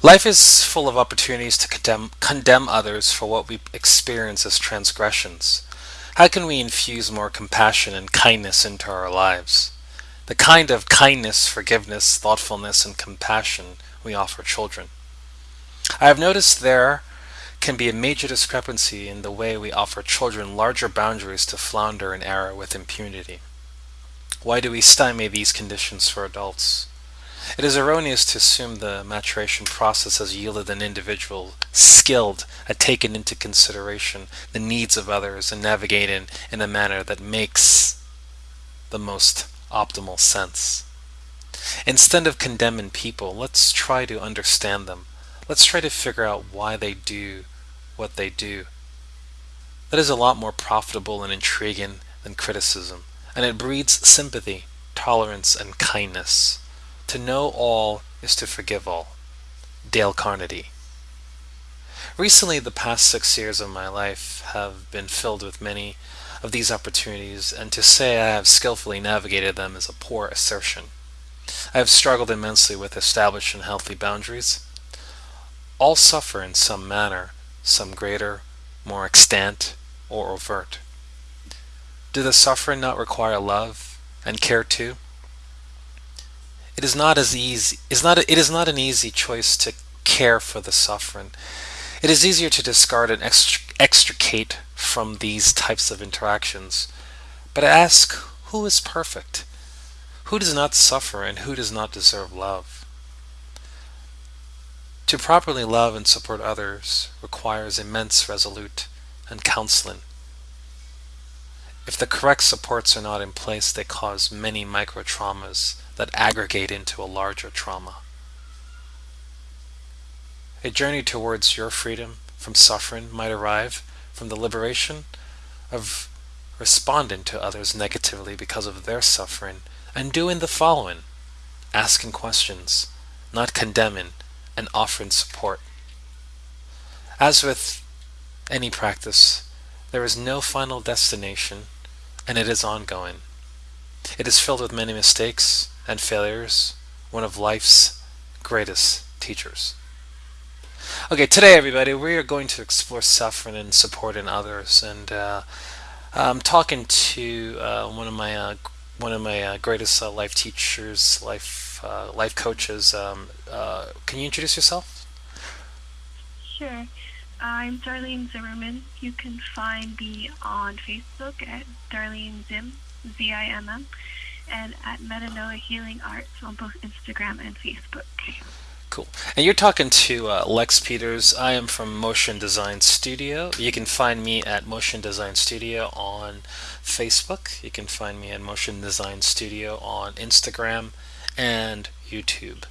Life is full of opportunities to condemn, condemn others for what we experience as transgressions. How can we infuse more compassion and kindness into our lives? The kind of kindness, forgiveness, thoughtfulness, and compassion we offer children. I have noticed there can be a major discrepancy in the way we offer children larger boundaries to flounder and error with impunity. Why do we stymie these conditions for adults? It is erroneous to assume the maturation process has yielded an individual skilled at taking into consideration the needs of others and navigating in a manner that makes the most optimal sense. Instead of condemning people, let's try to understand them. Let's try to figure out why they do what they do. That is a lot more profitable and intriguing than criticism, and it breeds sympathy, tolerance, and kindness. To know all is to forgive all. Dale Carnegie. Recently, the past six years of my life have been filled with many of these opportunities, and to say I have skillfully navigated them is a poor assertion. I have struggled immensely with establishing healthy boundaries. All suffer in some manner, some greater, more extant, or overt. Do the suffering not require love and care too? It is not as easy. Is not. It is not an easy choice to care for the suffering. It is easier to discard and extricate from these types of interactions. But ask, who is perfect? Who does not suffer and who does not deserve love? To properly love and support others requires immense resolute and counseling. If the correct supports are not in place, they cause many micro traumas that aggregate into a larger trauma. A journey towards your freedom from suffering might arrive from the liberation of responding to others negatively because of their suffering and doing the following asking questions, not condemning, and offering support. As with any practice, there is no final destination and it is ongoing. It is filled with many mistakes and failures, one of life's greatest teachers. Okay, today everybody, we are going to explore suffering and supporting others, and uh, I'm talking to uh, one of my uh, one of my uh, greatest uh, life teachers, life uh, life coaches. Um, can you introduce yourself? Sure. I'm Darlene Zimmerman. You can find me on Facebook at Darlene Zim, Z-I-M-M and at Metanoia Healing Arts on both Instagram and Facebook. Cool. And you're talking to uh, Lex Peters. I am from Motion Design Studio. You can find me at Motion Design Studio on Facebook. You can find me at Motion Design Studio on Instagram and YouTube.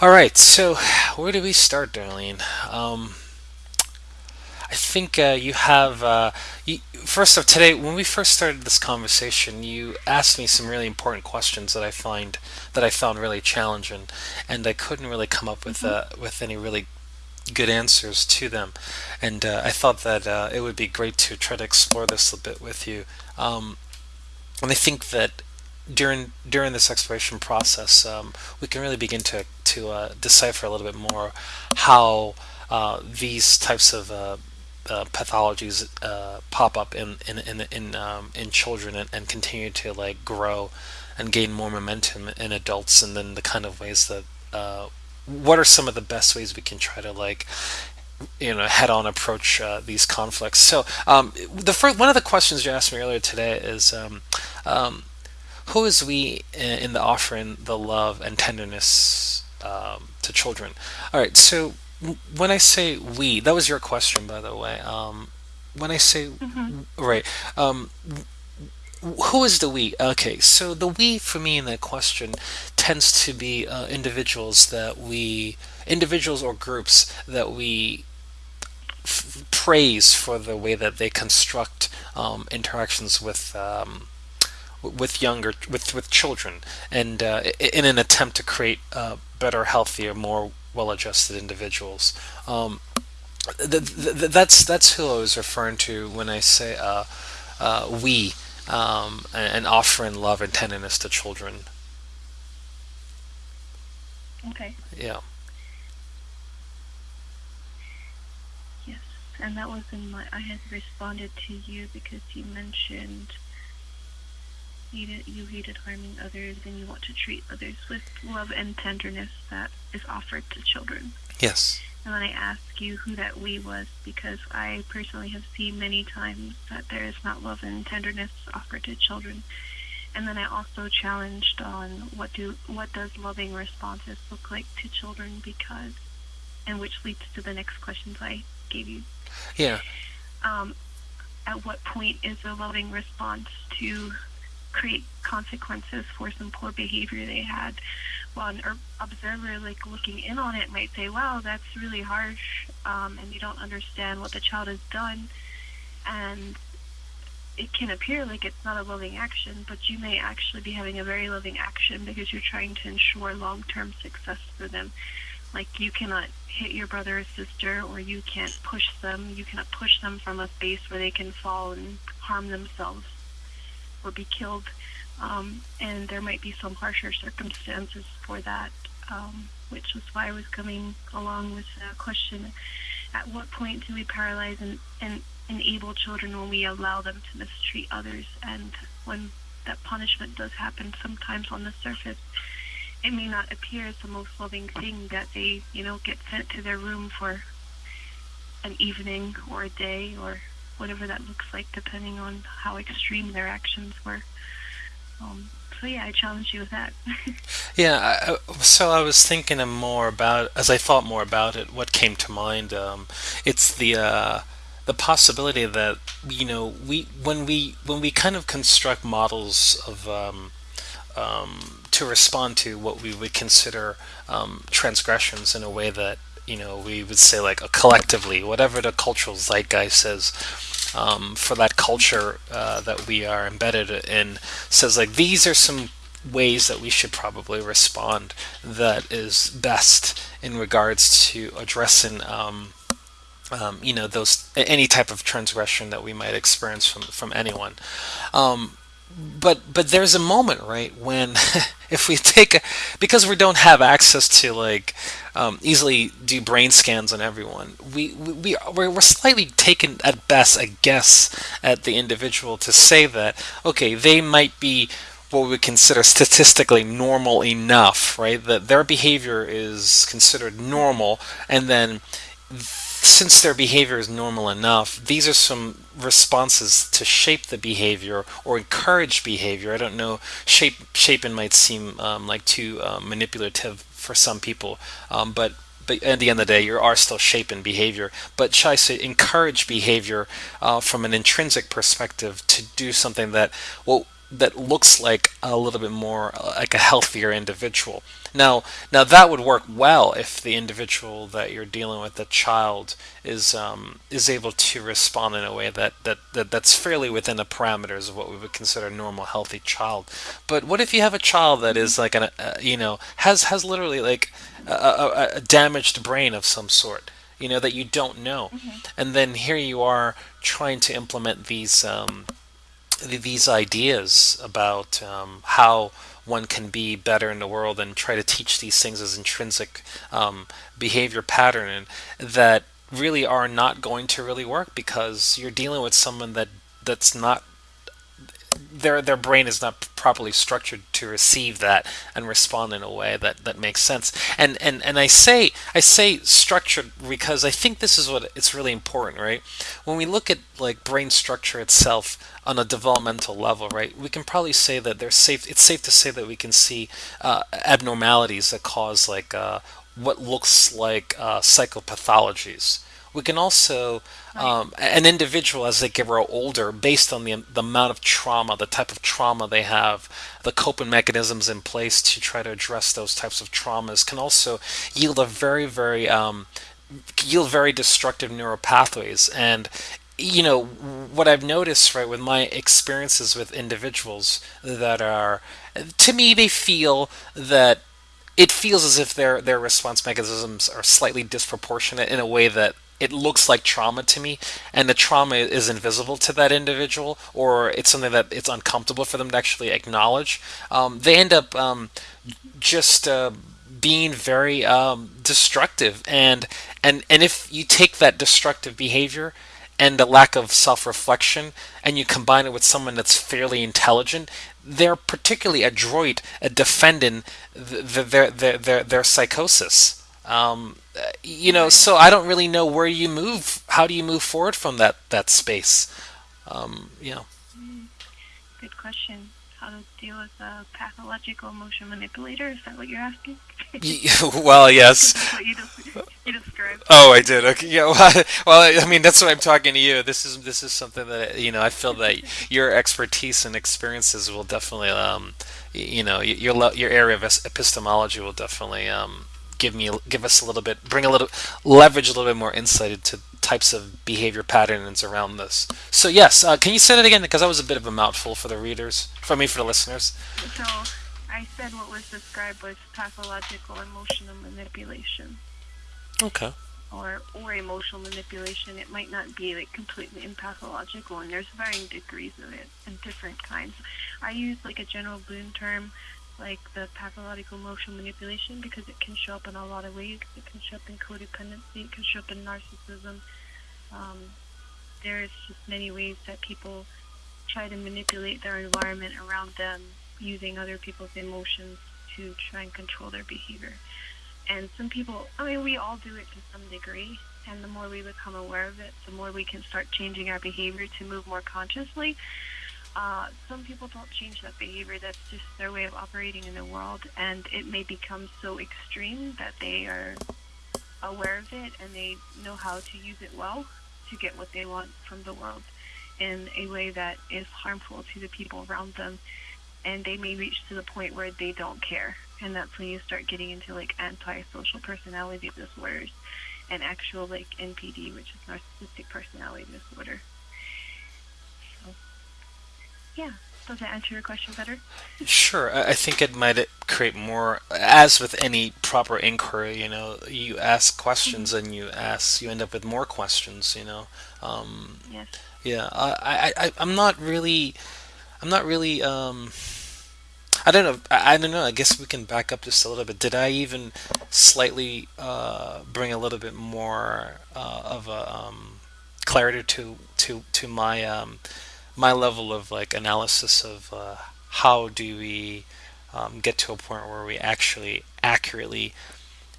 All right, so where do we start, Darlene? Um, I think uh, you have. Uh, you, first off, today when we first started this conversation, you asked me some really important questions that I find that I found really challenging, and I couldn't really come up with mm-hmm. uh, with any really good answers to them. And uh, I thought that uh, it would be great to try to explore this a bit with you. Um, and I think that during during this exploration process, um, we can really begin to to uh, decipher a little bit more how these types of uh, pathologies uh, pop up in in in in, um, in children and, and, continue to like grow and gain more momentum in adults, and then the kind of ways that uh, what are some of the best ways we can try to like you know head on approach uh, these conflicts. So um, the first one of the questions you asked me earlier today is. Um, um who is we in the offering the love and tenderness um, to children? All right, so when I say we, that was your question, by the way. Um, when I say mm-hmm. right, um, who is the we? Okay, so the we for me in that question tends to be uh, individuals that we, individuals or groups that we f- praise for the way that they construct um, interactions with. Um, with younger with with children and uh, in an attempt to create uh, better healthier more well-adjusted individuals. Um, the, the, that's that's who I was referring to when I say uh, uh, we um, and, offering love and tenderness to children. Okay. Yeah. Yes, and that was in my. I had responded to you because you mentioned you hated, you hated harming others and you want to treat others with love and tenderness that is offered to children. Yes. And then I ask you who that we was because I personally have seen many times that there is not love and tenderness offered to children. And then I also challenged on what do what does loving responses look like to children because and which leads to the next questions I gave you. Yeah. Um, at what point is a loving response to create consequences for some poor behavior they had? Well, an observer, like looking in on it, might say, "Wow, that's really harsh," um, and you don't understand what the child has done, and it can appear like it's not a loving action, but you may actually be having a very loving action because you're trying to ensure long-term success for them. Like you cannot hit your brother or sister, or you can't push them. You cannot push them from a space where they can fall and harm themselves or be killed. Um, and there might be some harsher circumstances for that, um, which was why I was coming along with the question: At what point do we paralyze and, and enable children when we allow them to mistreat others? And when that punishment does happen, sometimes on the surface, it may not appear as the most loving thing that they, you know, get sent to their room for an evening or a day or whatever that looks like, depending on how extreme their actions were. Um, so yeah, I challenge you with that. yeah, I, so I was thinking more about as I thought more about it. What came to mind? Um, it's the uh, the possibility that you know we when we when we kind of construct models of um, um, to respond to what we would consider um, transgressions in a way that you know we would say like a collectively whatever the cultural zeitgeist says um, for that culture uh, that we are embedded in says like these are some ways that we should probably respond that is best in regards to addressing um, um, you know those any type of transgression that we might experience from from anyone. Um, but but there's a moment right when if we take a, because we don't have access to like um, easily do brain scans on everyone we we we're, we're slightly taken at best a guess at the individual to say that okay they might be what we consider statistically normal enough right that their behavior is considered normal and then since their behavior is normal enough, these are some responses to shape the behavior or encourage behavior. I don't know, shape shaping might seem um, like too uh, manipulative for some people, um, but but at the end of the day, you are still shaping behavior. But should I say encourage behavior uh, from an intrinsic perspective to do something that well that looks like a little bit more uh, like a healthier individual. Now, now that would work well if the individual that you're dealing with, the child, is um, is able to respond in a way that, that, that that's fairly within the parameters of what we would consider a normal, healthy child. But what if you have a child that is like an, uh, you know, has has literally like a, a, a, damaged brain of some sort, you know, that you don't know, mm-hmm. and then here you are trying to implement these. Um, these ideas about um, how one can be better in the world and try to teach these things as intrinsic um, behavior pattern that really are not going to really work because you're dealing with someone that that's not their their brain is not properly structured to receive that and respond in a way that, that makes sense. And, and and I say I say structured because I think this is what it's really important, right? When we look at like brain structure itself on a developmental level, right, we can probably say that there's safe. It's safe to say that we can see uh, abnormalities that cause like uh, what looks like uh, psychopathologies we can also um, an individual as they grow older based on the, the amount of trauma the type of trauma they have the coping mechanisms in place to try to address those types of traumas can also yield a very very um, yield very destructive neural pathways. And you know what i've noticed right with my experiences with individuals that are to me they feel that it feels as if their their response mechanisms are slightly disproportionate in a way that it looks like trauma to me and the trauma is invisible to that individual or it's something that it's uncomfortable for them to actually acknowledge. Um, they end up um, just uh, being very um, destructive and and and if you take that destructive behavior and a lack of self-reflection and you combine it with someone that's fairly intelligent they're particularly adroit at defending th their, their their their psychosis um, you know so i don't really know where you move how do you move forward from that that space um, you know Mm, good question. How to deal with a pathological emotion manipulator? Is that what you're asking? well yes you, des- you described. Oh, I did. Okay. Yeah. Well, well, I mean, that's why I'm talking to you. This is this is something that you know. I feel that your expertise and experiences will definitely, um, you know, your your area of epistemology will definitely um, give me give us a little bit, bring a little leverage a little bit more insight into types of behavior patterns around this. So yes, uh, can you say that again? Because that was a bit of a mouthful for the readers, for me, for the listeners. So I said what was described was pathological emotional manipulation. Okay. or or emotional manipulation. It might not be like completely impathological, and there's varying degrees of it and different kinds. I use like a general Bloom term, like the pathological emotional manipulation, because it can show up in a lot of ways. It can show up in codependency. It can show up in narcissism. Um, there's just many ways that people try to manipulate their environment around them using other people's emotions to try and control their behavior. And some people, I mean, we all do it to some degree. And the more we become aware of it, the more we can start changing our behavior to move more consciously. Uh, some people don't change that behavior. That's just their way of operating in the world. And it may become so extreme that they are aware of it and they know how to use it well to get what they want from the world in a way that is harmful to the people around them and they may reach to the point where they don't care. And that's when you start getting into like antisocial personality disorders and actual like NPD, which is narcissistic personality disorder. Yeah, does that answer your question better? Sure, I I think it might create more, as with any proper inquiry, you know, you ask hmm questions and you ask, you end up with more questions, you know. Um, Yes. yeah, I, I, I, I'm not really, I'm not really, um, I don't know, I, I don't know, I guess we can back up just a little bit. Did I even slightly uh, bring a little bit more uh, of a um, clarity to, to, to my um, my level of like analysis of uh, how do we um, get to a point where we actually accurately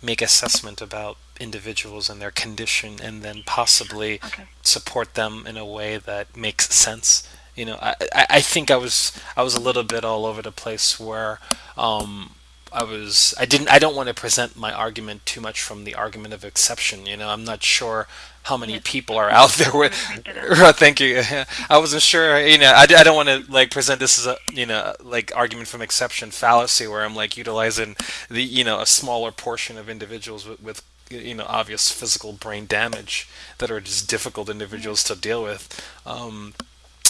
make assessment about individuals and their condition and then possibly Okay. support them in a way that makes sense you know i, I, I think i was i was a little bit all over the place where um, I was I didn't I don't want to present my argument too much from the argument of exception. You know, I'm not sure how many Yes. people are out there with. would point that out. Thank you. I wasn't sure. You know, I, I don't want to like present this as a you know like argument from exception fallacy where I'm like utilizing the you know a smaller portion of individuals with, with you know obvious physical brain damage that are just difficult individuals to deal with. Um,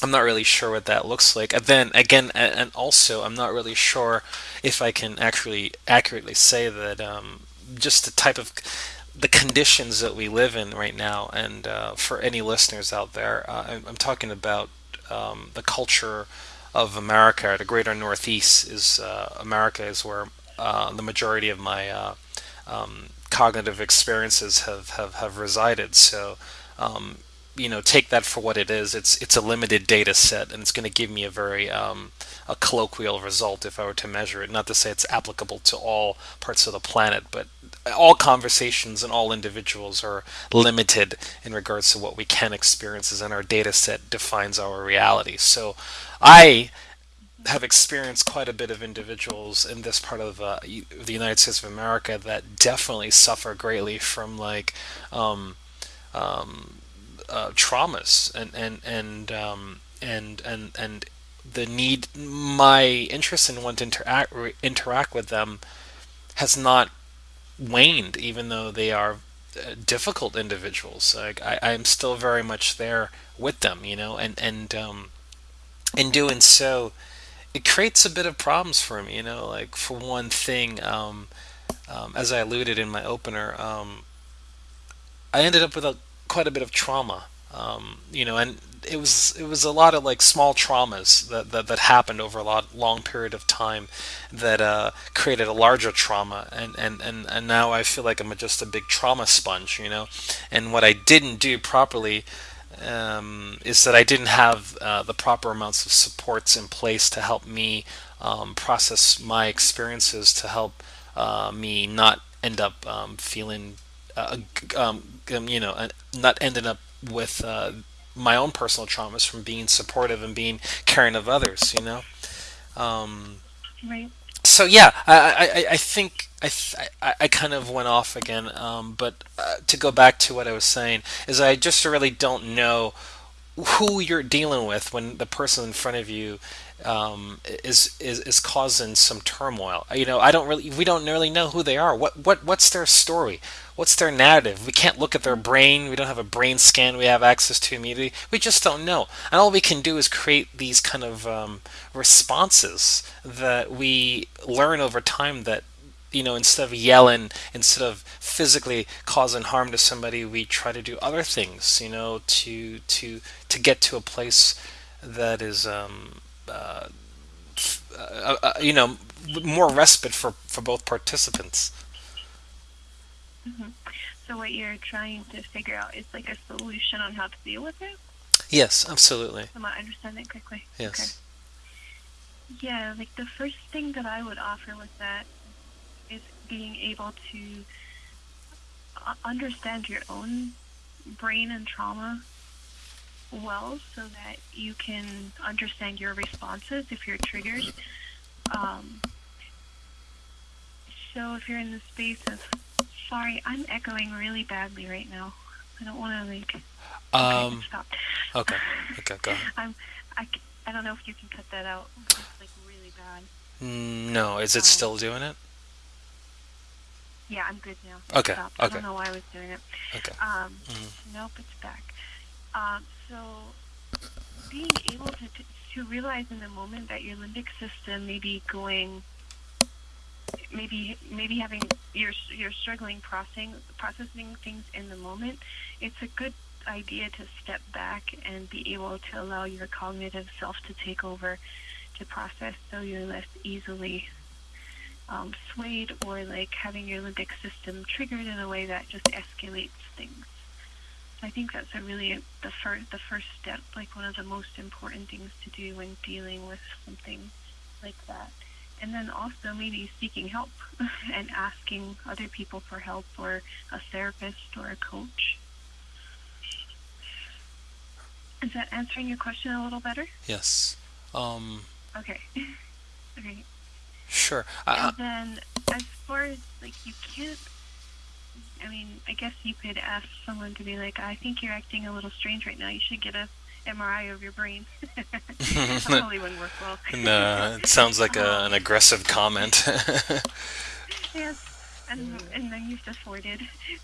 I'm not really sure what that looks like. And then again, and also, I'm not really sure if I can actually accurately say that um, just the type of the conditions that we live in right now, and uh, for any listeners out there, uh, I'm, I'm talking about um, the culture of America. The greater Northeast is uh, America is where uh, the majority of my um, cognitive experiences have, have, have resided. So, um, you know, take that for what it is. It's it's a limited data set, and it's going to give me a very um, a colloquial result if I were to measure it. Not to say it's applicable to all parts of the planet, but all conversations and all individuals are limited in regards to what we can experience, as in our data set defines our reality. So, I have experienced quite a bit of individuals in this part of uh, the United States of America that definitely suffer greatly from like um, um, uh, traumas and and and um, and and and the need my interest in wanting to interact interact with them has not waned even though they are uh, difficult individuals like I, I'm still very much there with them you know and and um, in doing so it creates a bit of problems for me. You know, like for one thing, um, um, as I alluded in my opener, um, I ended up with a, quite a bit of trauma. um, you know, and it was it was a lot of like small traumas that that, that happened over a lot long period of time that uh, created a larger trauma, and, and and and now I feel like I'm just a big trauma sponge, you know, and what I didn't do properly. Um, is that I didn't have uh, the proper amounts of supports in place to help me um, process my experiences to help uh, me not end up um, feeling, uh, um, you know, uh, not ending up with uh, my own personal traumas from being supportive and being caring of others, you know. Um, Right. so yeah, I, I, I think I, I, I kind of went off again, um, but uh, to go back to what I was saying is I just really don't know who you're dealing with when the person in front of you um, is, is is causing some turmoil. You know, I don't really, we don't really know who they are. What what what's their story? What's their narrative? We can't look at their brain. We don't have a brain scan we have access to immediately. We just don't know. And all we can do is create these kind of um, responses that we learn over time that you know, instead of yelling, instead of physically causing harm to somebody, we try to do other things, you know, to to to get to a place that is, um, uh, uh, uh, you know, more respite for for both participants. Hmm So what you're trying to figure out is like a solution on how to deal with it. Yes, absolutely. Am I understanding correctly? Okay. Yes. Yeah, like the first thing that I would offer with that is being able to uh, understand your own brain and trauma well so that you can understand your responses if you're triggered. Um, so if you're in the space of, sorry, I'm echoing really badly right now. I don't want to like, okay, Um. stop. Okay. Okay. Go ahead. I'm, I, I don't know if you can cut that out. It's like really bad. Mm, No, is it Um, still doing it? yeah, I'm good now. It Okay. I don't know why I was doing it. Okay. Um, Mhm. nope, it's back. Um, so being able to, to to realize in the moment that your limbic system may be going, maybe maybe having you're you're struggling processing processing things in the moment. It's a good idea to step back and be able to allow your cognitive self to take over to process, so you're less easily um, swayed or like having your limbic system triggered in a way that just escalates things. I think that's a really the first the first step, like one of the most important things to do when dealing with something like that. And then also maybe seeking help and asking other people for help or a therapist or a coach. Is that answering your question a little better? Yes. Um. Okay. okay. Sure. And then as far as like you can't I mean, I guess you could ask someone to be like, I think you're acting a little strange right now. You should get a MRI of your brain. that probably wouldn't work well. no, it sounds like a, an um, aggressive comment. yes, and and then you've just forwarded.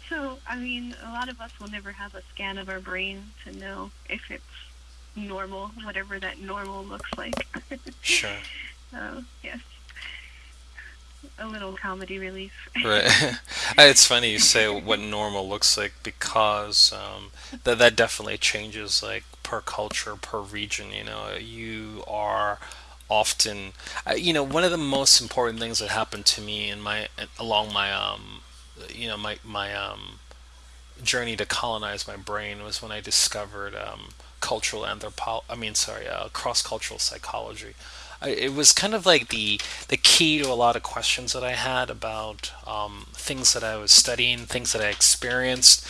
So I mean, a lot of us will never have a scan of our brain to know if it's normal, whatever that normal looks like. Sure. so yes, a little comedy relief. Right. It's funny you say what normal looks like because um, that that definitely changes like per culture, per region. You know, you are often, uh, you know, one of the most important things that happened to me in my along my um, you know, my my um journey to colonize my brain was when I discovered um, cultural anthropology. I mean, sorry, uh, cross-cultural psychology. I, it was kind of like the the key to a lot of questions that I had about um, things that I was studying, things that I experienced,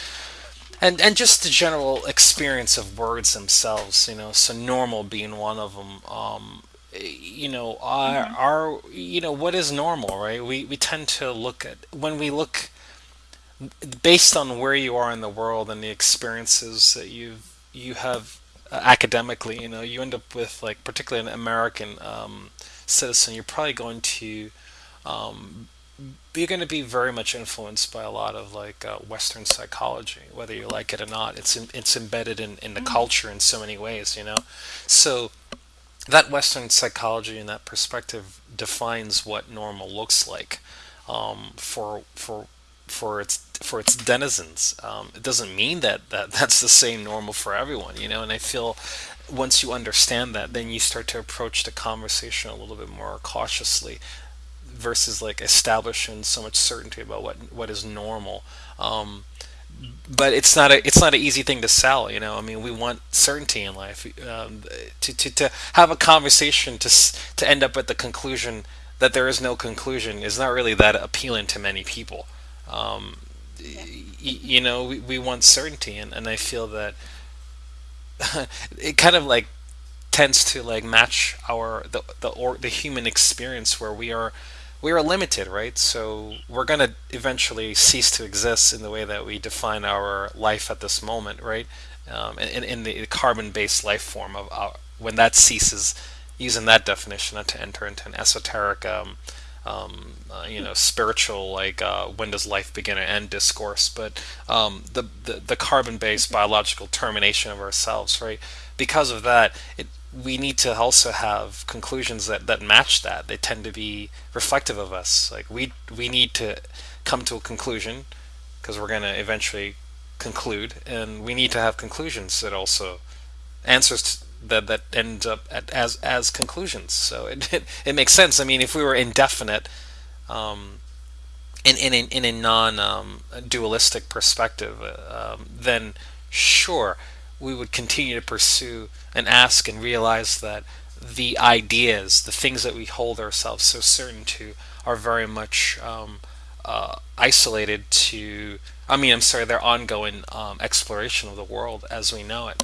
and and just the general experience of words themselves. You know, so normal being one of them. Um, you know, our, hmm our you know what is normal, right? We we tend to look at when we look based on where you are in the world and the experiences that you you have uh, academically, you know, you end up with like particularly an American um, citizen, you're probably going to um, you're going to be very much influenced by a lot of like uh, Western psychology, whether you like it or not. It's in, it's embedded in, in the hmm culture in so many ways, you know. So that Western psychology and that perspective defines what normal looks like um, for for for its for its denizens. Um, it doesn't mean that, that that's the same normal for everyone, you know. And I feel once you understand that, then you start to approach the conversation a little bit more cautiously versus like establishing so much certainty about what what is normal. Um, but it's not a it's not an easy thing to sell. You know, I mean, we want certainty in life. Um, to, to to have a conversation to to end up at the conclusion that there is no conclusion is not really that appealing to many people. Um, you know, we, we want certainty, and, and I feel that it kind of like tends to like match our the the or the human experience where we are we are limited, right? So we're gonna eventually cease to exist in the way that we define our life at this moment, right? Um, in, in the carbon-based life form of our, when that ceases, using that definition, not to enter into an esoteric, um, um, uh, you know, spiritual like uh, when does life begin and end discourse, but um, the, the the carbon-based biological termination of ourselves, right? Because of that, it we need to also have conclusions that, that match that. They tend to be reflective of us. Like we we need to come to a conclusion because we're going to eventually conclude, and we need to have conclusions that also answers that that end up at, as as conclusions. So it, it it makes sense. I mean, if we were indefinite, um, in in a, in a non um, dualistic perspective, uh, um, then sure we would continue to pursue and ask and realize that the ideas, the things that we hold ourselves so certain to, are very much um, uh, isolated to. I mean, I'm sorry, their ongoing um, exploration of the world as we know it.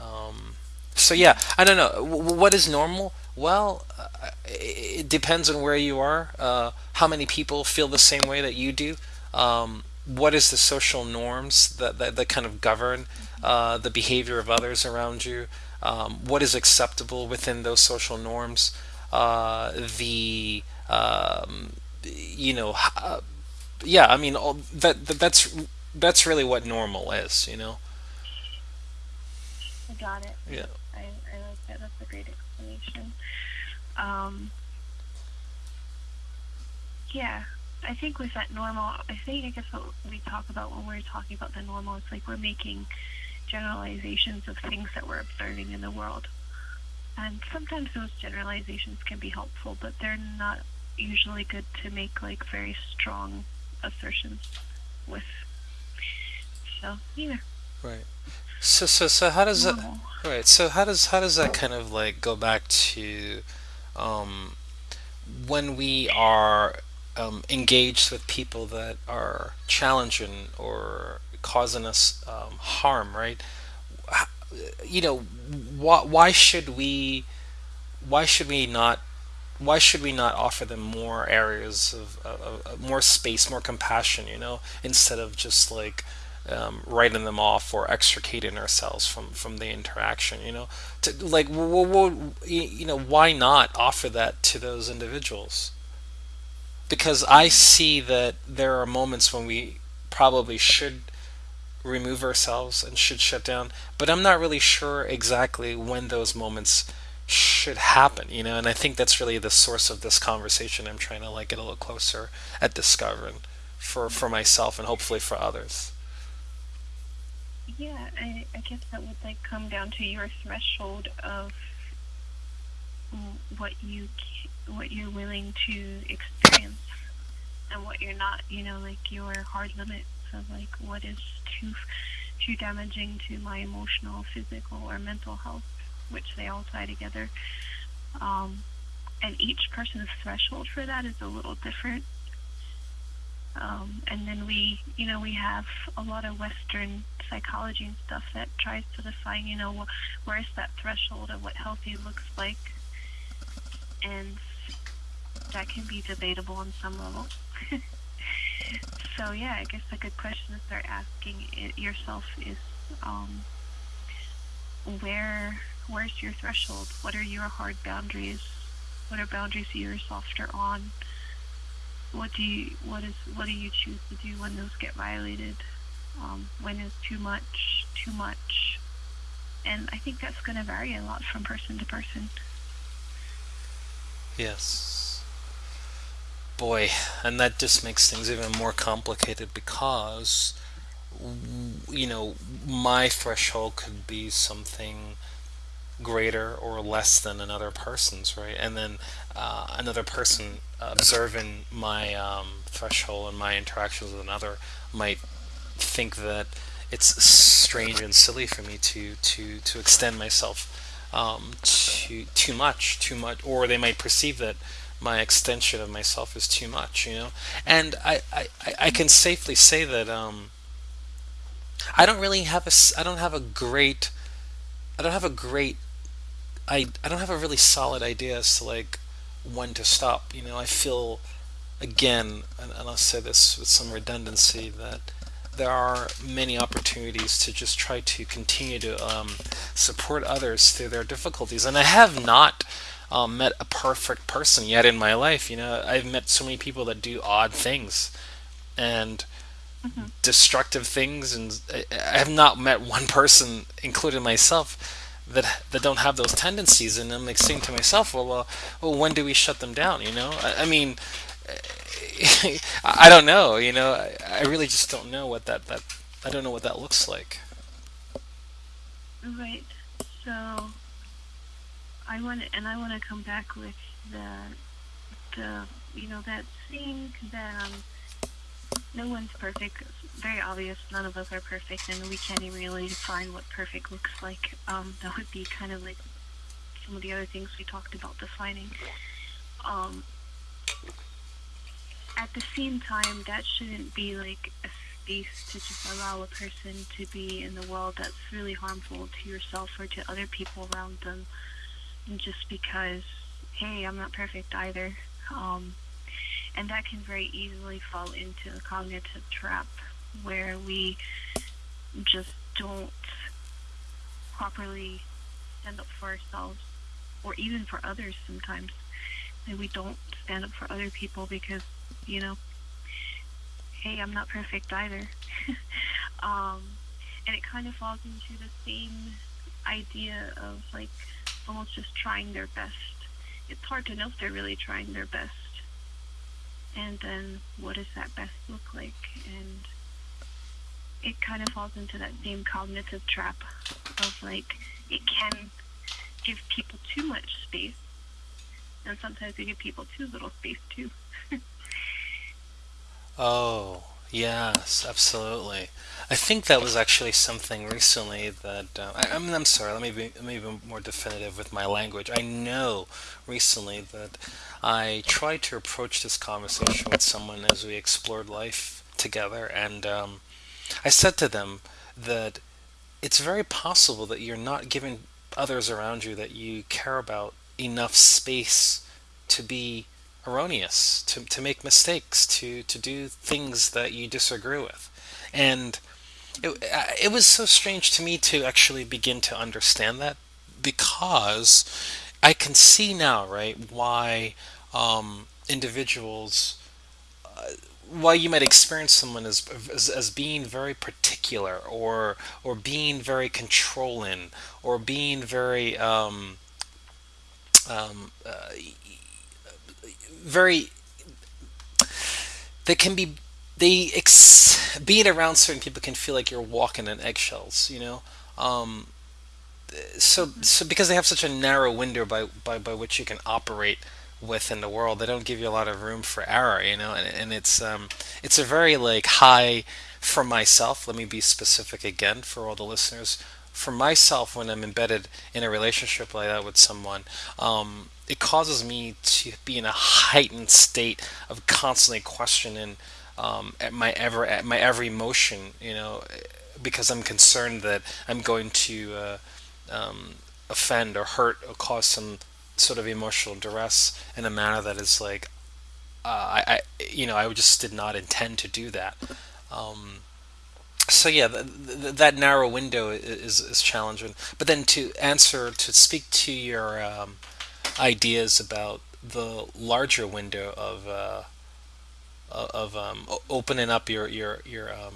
Um, so yeah, I don't know. W- what is normal? Well, uh, it depends on where you are. Uh, how many people feel the same way that you do? Um, what is the social norms that, that, that kind of govern uh, the behavior of others around you? Um, what is acceptable within those social norms? Uh, the um, you know, uh, yeah. I mean, all, that, that that's that's really what normal is. You know. I got it. Yeah. I, I like that. That's a great explanation. Um, yeah, I think with that normal, I think I guess what we talk about when we're talking about the normal, it's like we're making generalizations of things that we're observing in the world. And sometimes those generalizations can be helpful, but they're not usually good to make like very strong assertions with. So, yeah, Right. So so so how does that normal. right? So how does how does that kind of like go back to um, when we are um, engaged with people that are challenging or causing us um, harm, right? You know, why why should we why should we not why should we not offer them more areas of, of, of more space, more compassion, you know, instead of just like um, writing them off or extricating ourselves from from the interaction, you know, to like you know why not offer that to those individuals? Because I see that there are moments when we probably should remove ourselves and should shut down, but I'm not really sure exactly when those moments should happen, you know, and I think that's really the source of this conversation. I'm trying to like get a little closer at discovering for for myself and hopefully for others. Yeah, I, I guess that would like come down to your threshold of what you what you're willing to experience and what you're not. You know, like your hard limits of like what is too too damaging to my emotional, physical, or mental health, which they all tie together. Um, and each person's threshold for that is a little different. Um, and then we, you know, we have a lot of Western psychology and stuff that tries to define, you know, where's that threshold of what healthy looks like, and that can be debatable on some level. so yeah, I guess a good question to start asking yourself is, um, where, where's your threshold? What are your hard boundaries? What are boundaries you're softer on? what do you what is what do you choose to do when those get violated um, when is too much too much and i think that's going to vary a lot from person to person Yes. Boy, and that just makes things even more complicated because you know my threshold could be something greater or less than another person's, right? And then uh, another person observing my um, threshold and my interactions with another might think that it's strange and silly for me to to to extend myself um, too too much, too much, or they might perceive that my extension of myself is too much, you know. And I I, I can safely say that um, I don't really have a I don't have a great I don't have a great I I don't have a really solid idea as to like when to stop. You know, I feel again, and, and I'll say this with some redundancy, that there are many opportunities to just try to continue to um, support others through their difficulties. And I have not um, met a perfect person yet in my life. You know, I've met so many people that do odd things and hmm destructive things, and I I have not met one person, including myself, that that don't have those tendencies. And I'm like saying to myself, well, uh, well, when do we shut them down? You know, I, I mean, I don't know. You know, I, I really just don't know what that that I don't know what that looks like. Right. So I want and I want to come back with the the you know that saying that um no one's perfect. It's very obvious. None of us are perfect, and we can't even really define what perfect looks like. Um, that would be kind of like some of the other things we talked about defining. Um, at the same time, that shouldn't be like a space to just allow a person to be in the world that's really harmful to yourself or to other people around them, just because, hey, I'm not perfect either. Um, and that can very easily fall into a cognitive trap where we just don't properly stand up for ourselves or even for others sometimes. And we don't stand up for other people because, you know, hey, I'm not perfect either. um, and it kind of falls into the same idea of like almost just trying their best. It's hard to know if they're really trying their best. And then what does that best look like? And it kind of falls into that same cognitive trap of like it can give people too much space and sometimes we give people too little space too. Oh, yes, absolutely. I think that was actually something recently that uh, I, I mean, I'm sorry. Let me be let me be more definitive with my language. I know recently that I tried to approach this conversation with someone as we explored life together, and um, I said to them that it's very possible that you're not giving others around you that you care about enough space to be erroneous, to, to make mistakes, to, to do things that you disagree with. And it, uh, it was so strange to me to actually begin to understand that because I can see now, right, why um, individuals why you might experience someone as, as as being very particular or or being very controlling or being very um, um, uh, very they can be they ex- being around certain people can feel like you're walking on eggshells you know? Um, so so because they have such a narrow window by, by by which you can operate within the world they don't give you a lot of room for error you know? And, and it's um it's a very like high for myself. Let me be specific again for all the listeners. For myself when i'm embedded in a relationship like that with someone um it causes me to be in a heightened state of constantly questioning um, at my ever at my every motion, you know, because I'm concerned that I'm going to uh, um, offend or hurt or cause some sort of emotional duress in a manner that is like uh, I, I you know I just did not intend to do that. Um, so yeah, th- th- that narrow window is is challenging. But then to answer to speak to your um, ideas about the larger window of uh, of um, opening up your your your um,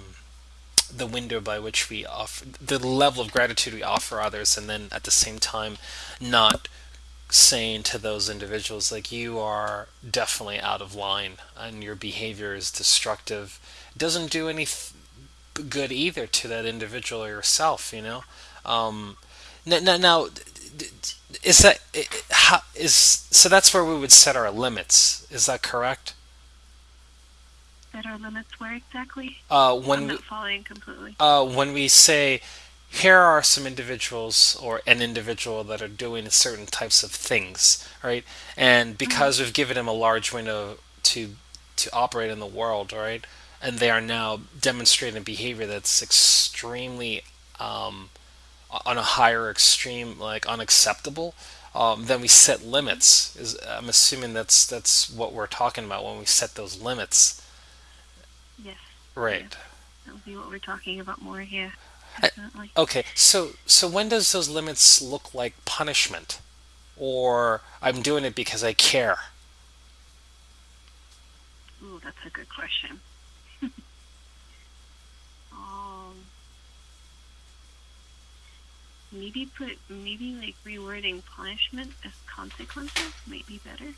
the window by which we offer the level of gratitude we offer others, and then at the same time not saying to those individuals like you are definitely out of line and your behavior is destructive. Doesn't do any good either to that individual or yourself you know? Um, now, now is that how is so that's where we would set our limits is that correct Set our limits where exactly? uh, when we, not following completely. uh, when we say here are some individuals or an individual that are doing certain types of things, right? And hmm because we've given them a large window to to operate in the world, right? And they are now demonstrating behavior that's extremely um, on a higher extreme, like unacceptable. Um, then we set limits. Is I'm assuming that's that's what we're talking about when we set those limits, Yes, yes. right? That would be what we're talking about more here. Definitely. Okay, so so when does those limits look like punishment? Or I'm doing it because I care? Ooh, that's a good question. Maybe put maybe like rewording punishment as consequences might be better.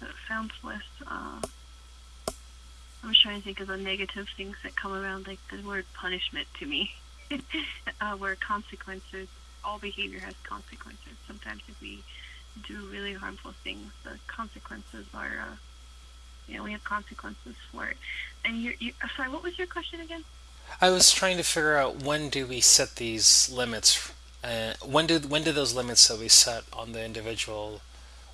So it sounds less. Uh, I'm trying to think of the negative things that come around, like the word punishment to me. uh, where consequences, all behavior has consequences. Sometimes if we do really harmful things, the consequences are, uh, you know, we have consequences for it. And you, you, sorry, what was your question again? I was trying to figure out when do we set these limits? Uh, when do when do those limits that we set on the individual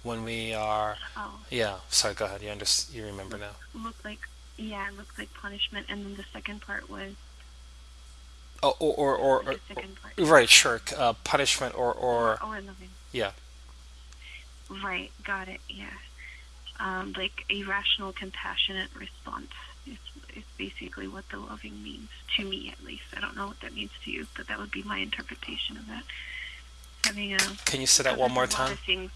when we are? Oh, Yeah, sorry. Go ahead. You under, you remember look, now? look like, yeah, it looks like punishment. And then the second part was, Oh, or or, or, or, a second part. or right, sure. Uh, punishment or Or, or or loving. yeah, Right, got it, yeah. Um, like a rational, compassionate response basically what the loving means, to me at least. I don't know what that means to you, but that would be my interpretation of that. Having a, Can you say that one more time? things.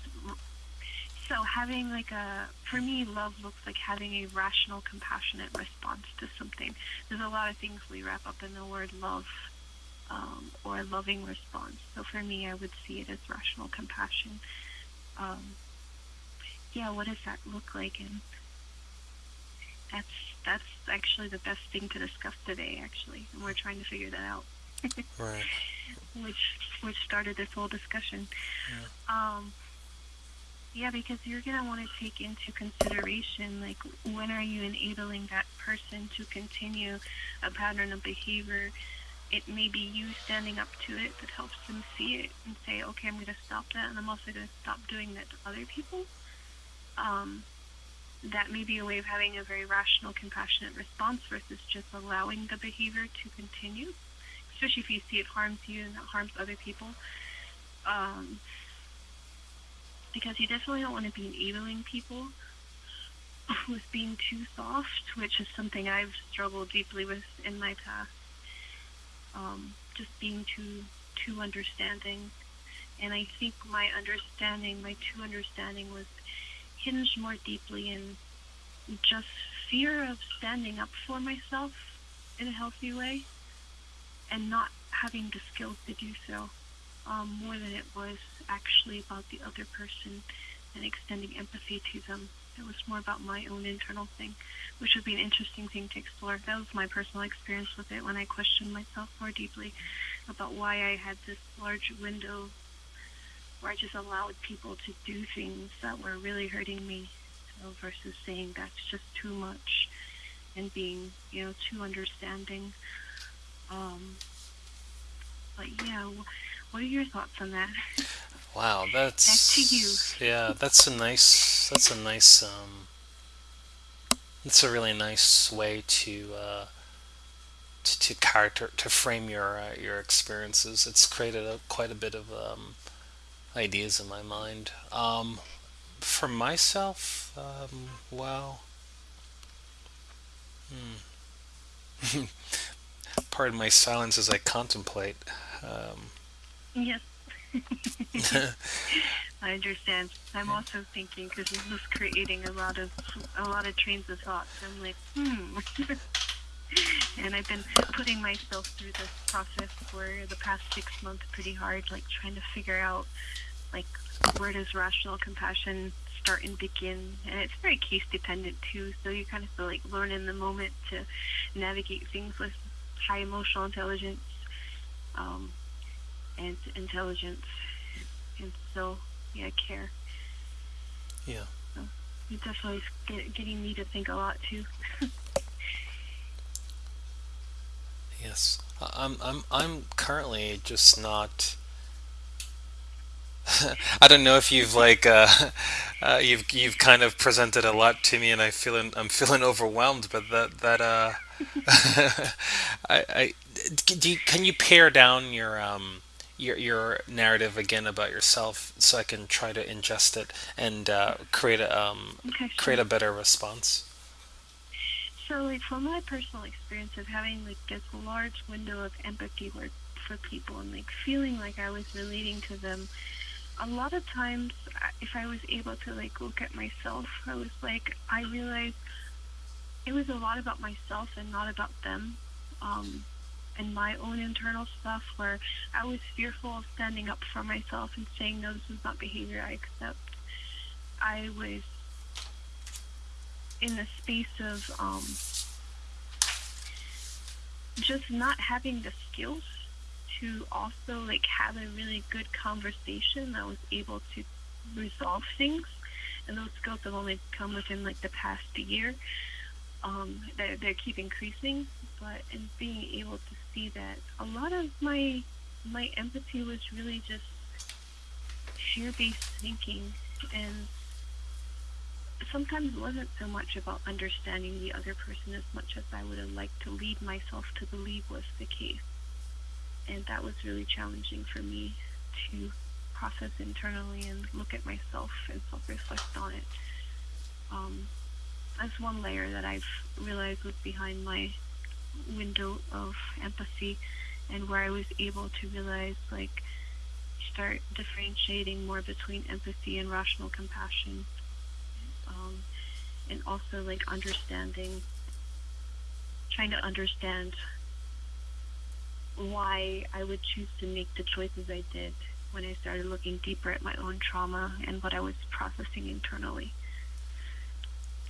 So having like a, for me, love looks like having a rational, compassionate response to something. There's a lot of things we wrap up in the word love, um, or a loving response. So for me, I would see it as rational compassion. Um, yeah, what does that look like? And that's that's actually the best thing to discuss today, actually, and we're trying to figure that out. Right. which which started this whole discussion. Um, yeah, because you're gonna want to take into consideration like when are you enabling that person to continue a pattern of behavior. It may be you standing up to it that helps them see it and say, okay, I'm going to stop that, and I'm also going to stop doing that to other people. Um, that may be a way of having a very rational, compassionate response versus just allowing the behavior to continue, especially if you see it harms you and it harms other people. Um, because you definitely don't want to be enabling people with being too soft, which is something I've struggled deeply with in my past. Um, just being too too understanding, and I think my understanding, my too understanding, was hinged more deeply in just fear of standing up for myself in a healthy way and not having the skills to do so um, more than it was actually about the other person and extending empathy to them. It was more about my own internal thing, which would be an interesting thing to explore. That was my personal experience with it when I questioned myself more deeply about why I had this large window where I just allowed people to do things that were really hurting me so versus saying that's just too much and being, you know, too understanding. Um, but yeah, what are your thoughts on that? Wow, that's Back to you. yeah, that's a nice that's a nice um it's a really nice way to uh to, to character to frame your uh, your experiences. It's created a, quite a bit of um ideas in my mind. Um for myself, um well, pardon my silence as I contemplate. Um Yes, I understand. I'm also thinking because this is creating a lot of a lot of trains of thought. I'm like, hmm. And I've been putting myself through this process for the past six months pretty hard, like trying to figure out like where does rational compassion start and begin? And it's very case dependent too. So you kind of feel like learn in the moment to navigate things with high emotional intelligence um, and intelligence, and so yeah, care. Yeah. So it definitely is getting me to think a lot too. Yes. I'm I'm I'm currently just not I don't know if you've like uh, uh, you've you've kind of presented a lot to me, and I feeling I'm feeling overwhelmed. But that that uh, I, I do you, can you pare down your um your your narrative again about yourself so I can try to ingest it and uh, create a um okay, create sure. a better response. So, like from my personal experience of having like this large window of empathy where, for people and like feeling like I was relating to them, a lot of times if I was able to like look at myself, I was like I realized it was a lot about myself and not about them. Um, and my own internal stuff where I was fearful of standing up for myself and saying no, this is not behavior I accept. I was in the space of um, just not having the skills to also like have a really good conversation that was able to resolve things. And those skills have only come within like the past year. Um, they, they keep increasing. But in being able to see that a lot of my my empathy was really just fear-based thinking and sometimes it wasn't so much about understanding the other person as much as I would have liked to lead myself to believe was the case. And that was really challenging for me to process internally and look at myself and self reflect on it. Um, that's one layer that I've realized was behind my window of empathy and where I was able to realize like start differentiating more between empathy and rational compassion um, and also like understanding trying to understand why I would choose to make the choices I did when I started looking deeper at my own trauma and what I was processing internally.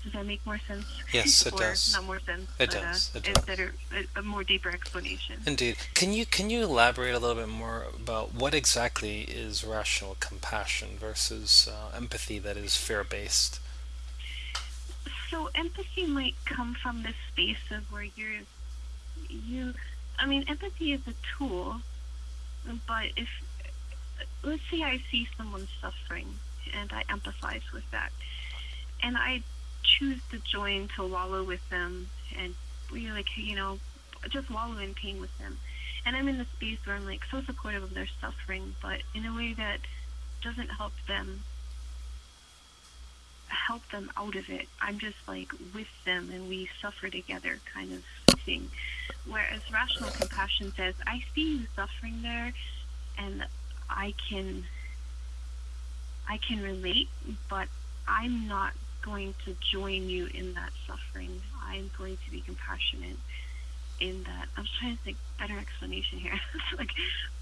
Does that make more sense? Yes, it or does. not more sense, It but uh, does. It is does. better a, a more deeper explanation. Indeed. Can you can you elaborate a little bit more about what exactly is rational compassion versus uh, empathy that is fear based? So empathy might come from this space of where you're you I mean empathy is a tool, but if let's say I see someone suffering and I empathize with that and I choose to join to wallow with them and we like you know just wallow in pain with them. And I'm in the space where I'm like so supportive of their suffering but in a way that doesn't help them help them out of it. I'm just like with them and we suffer together kind of thing. Whereas rational compassion says, I see you suffering there and I can I can relate, but I'm not going to join you in that suffering. I'm going to be compassionate in that. I'm trying to think better explanation here. like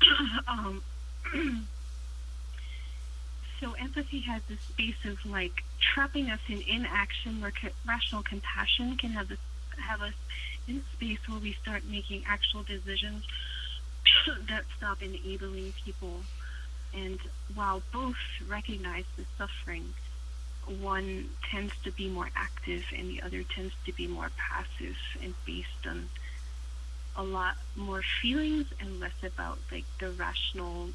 um so empathy has this space of like trapping us in inaction where co- rational compassion can have this have us in space where we start making actual decisions that stop enabling people. And while both recognize the suffering one tends to be more active and the other tends to be more passive and based on a lot more feelings and less about like the rational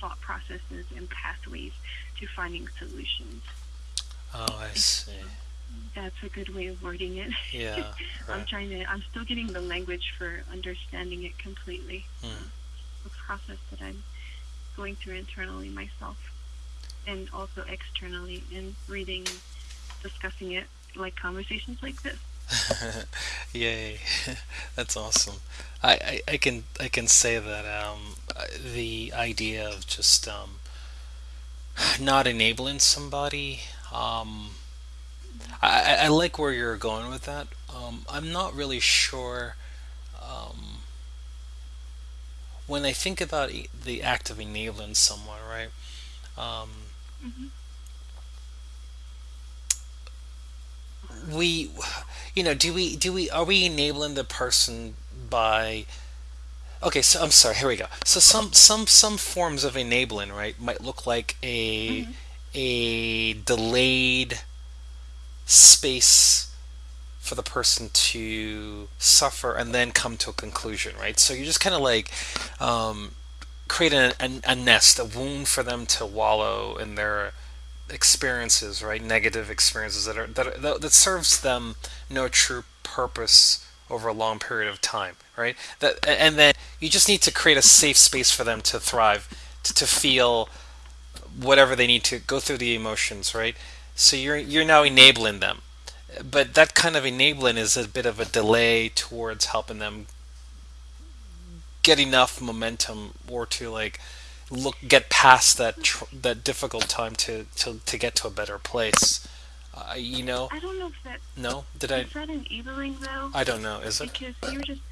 thought processes and pathways to finding solutions. Oh, I see. That's a good way of wording it. Yeah, I'm trying to, I'm still getting the language for understanding it completely. Hmm. The process that I'm going through internally myself and also externally in reading, discussing it like conversations like this. Yay, that's awesome. I, I, I can I can say that um, the idea of just um, not enabling somebody. Um, I, I like where you're going with that. Um, I'm not really sure. Um, when I think about e- the act of enabling someone, right? Um, Mm-hmm. We you know do we do we are we enabling the person by okay so i'm sorry here we go so some some some forms of enabling right might look like a Mm-hmm. a delayed space for the person to suffer and then come to a conclusion right so you're just kind of like um, create a, a, a nest a wound for them to wallow in their experiences, right? Negative experiences that are that that, that serves them no true purpose over a long period of time, right? That and then you just need to create a safe space for them to thrive, to, to feel whatever they need to go through the emotions, right? So you're you're now enabling them, but that kind of enabling is a bit of a delay towards helping them get enough momentum or to like look get past that tr- that difficult time to, to to get to a better place. Uh, you know, I don't know if that no, did I? is that enabling though, I don't know. Is it? because you're just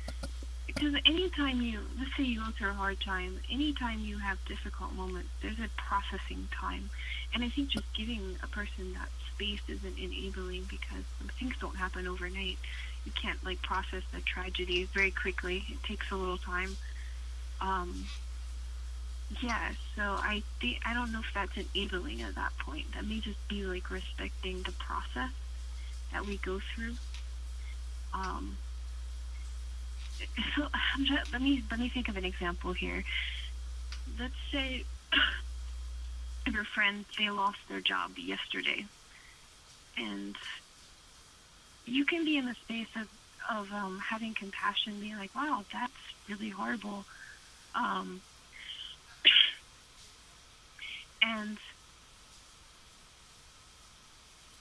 because anytime you let's say you go through a hard time, anytime you have difficult moments, there's a processing time, and I think just giving a person that space isn't enabling because things don't happen overnight. You can't like process the tragedies very quickly. It takes a little time. Um, yeah, so I think I don't know if that's enabling at that point. That may just be like respecting the process that we go through. Um, so I'm just, let me let me think of an example here. Let's say your friend they lost their job yesterday, and you can be in the space of of um, having compassion, being like, "Wow, that's really horrible," um, and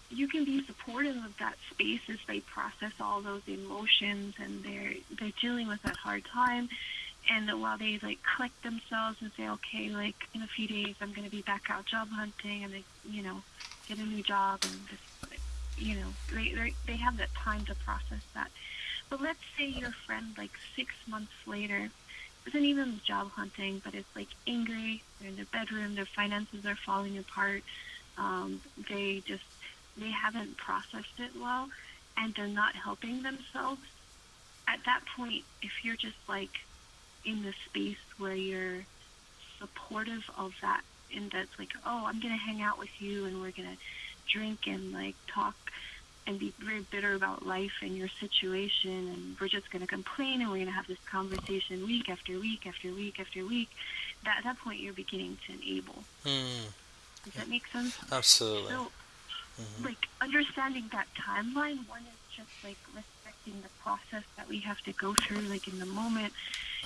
you can be supportive of that space as they process all those emotions and they're they're dealing with that hard time. And while they like collect themselves and say okay like in a few days i'm going to be back out job hunting and they you know get a new job and just you know they they they have that time to process that. But let's say your friend like six months later isn't even job hunting but it's like angry. They're in their bedroom. Their finances are falling apart. Um, they just they haven't processed it well and they're not helping themselves. At that point if you're just like in the space where you're supportive of that and that's like oh i'm gonna hang out with you and we're gonna drink and like talk and be very bitter about life and your situation and we're just gonna complain and we're gonna have this conversation week after week after week after week that at that point you're beginning to enable Hmm. does that make sense Absolutely. so like understanding that timeline one is just like respecting the process that we have to go through like in the moment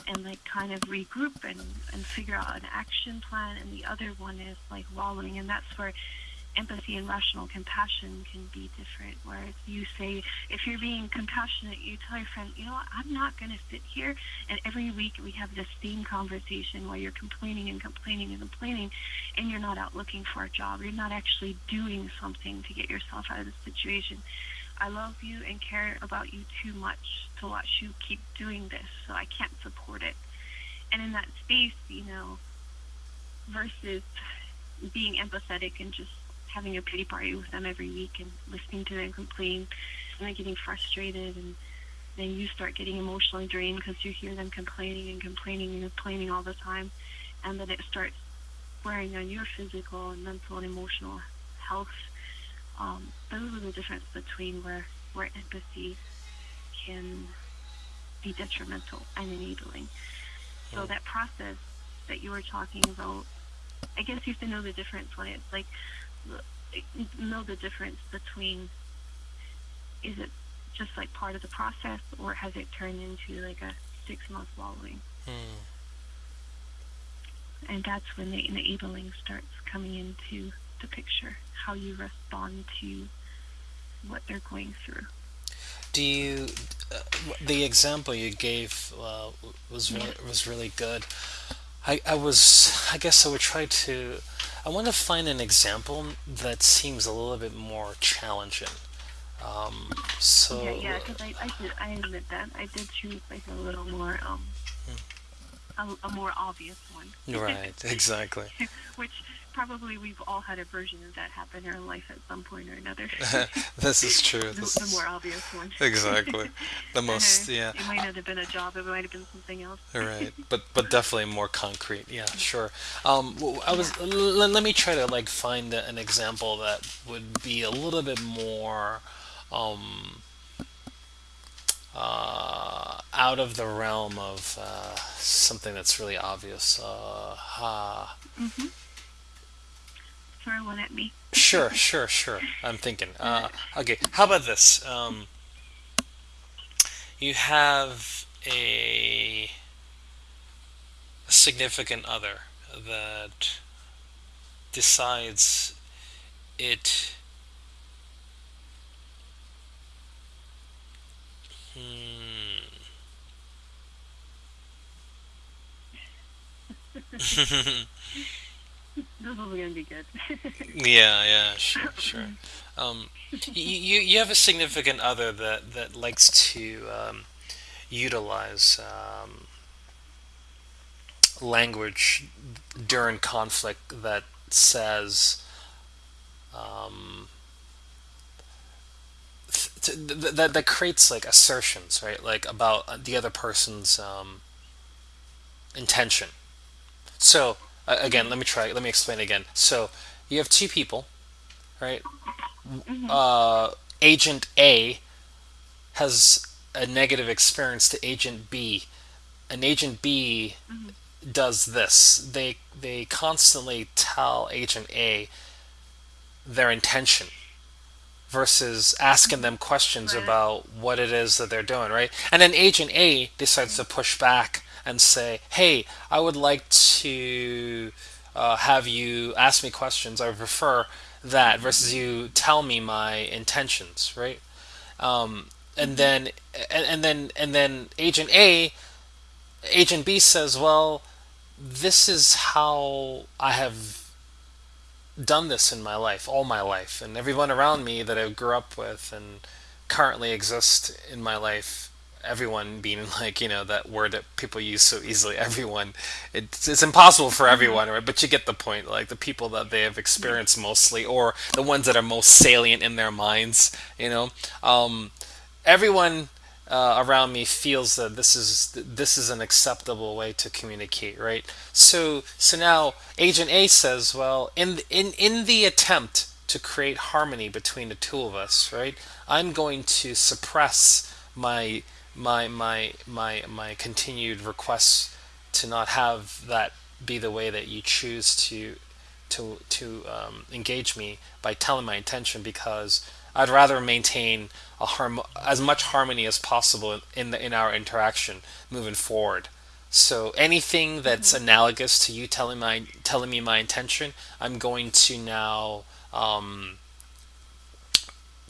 and like kind of regroup and and figure out an action plan and the other one is like wallowing and that's where empathy and rational compassion can be different whereas you say if you're being compassionate you tell your friend you know what? I'm not going to sit here and every week we have this same conversation where you're complaining and complaining and complaining and you're not out looking for a job. You're not actually doing something to get yourself out of the situation. I love you and care about you too much to watch you keep doing this so i can't support it. And in that space you know versus being empathetic and just having a pity party with them every week and listening to them complain and then getting frustrated and then you start getting emotionally drained because you hear them complaining and complaining and complaining all the time and then it starts wearing on your physical and mental and emotional health. Um, those are the difference between where where empathy can be detrimental and enabling. So that process that you were talking about i guess you have to know the difference when it's like know the difference between is it just like part of the process or has it turned into like a six month wallowing Hmm. and that's when the enabling starts coming into the picture how you respond to what they're going through Do you? Uh, the example you gave uh, was really, was really good. I, I was I guess I would try to I want to find an example that seems a little bit more challenging. Um, so yeah because I, I did i admit that i did choose like a little more um a, a more obvious one. Right, exactly. Which probably we've all had a version of that happen in our life at some point or another. this is true. the, This the is more obvious one. exactly the most. Yeah. It might not have been a job. It might have been something else. Right, but but definitely more concrete. Yeah, sure. Um, I was. L- let me try to like find an example that would be a little bit more um, uh, out of the realm of uh, something that's really obvious. Uh, ha. hmm Throw one at me. Sure, sure, sure. I'm thinking. Uh, okay, how about this? Um, you have a significant other that decides it. Hmm. This is gonna be good. Yeah, yeah, sure, sure. Um, you, you have a significant other that that likes to um, utilize um, language during conflict that says um, th- th- that that creates like assertions, right? Like about the other person's um, intention. So uh, again, let me try. Let me explain again. So you have two people, right? hmm Uh, Agent A has a negative experience to Agent B, and Agent B hmm does this. They they constantly tell Agent A their intention versus asking them questions Right. about what it is that they're doing, right? And then Agent A decides to push back and say, "Hey, I would like to uh, have you ask me questions. I would prefer that versus you tell me my intentions, right?" Um, and hmm then and, and then and then Agent A, Agent B says, "Well, this is how I have done this in my life, all my life, and everyone around me that I grew up with and currently exist in my life. Everyone being like, you know, that word that people use so easily, everyone. It's, it's impossible for hmm everyone, right? But you get the point. Like the people that they have experienced mostly, or the ones that are most salient in their minds, you know. Um, everyone uh, around me feels that this is this is an acceptable way to communicate, right? So so now Agent A says, well, in in in the attempt to create harmony between the two of us, right? I'm going to suppress my my my my my continued requests to not have that be the way that you choose to to to um, engage me by telling my intention because I'd rather maintain a harm as much harmony as possible in the in our interaction moving forward. So anything that's hmm analogous to you telling my telling me my intention, I'm going to now um,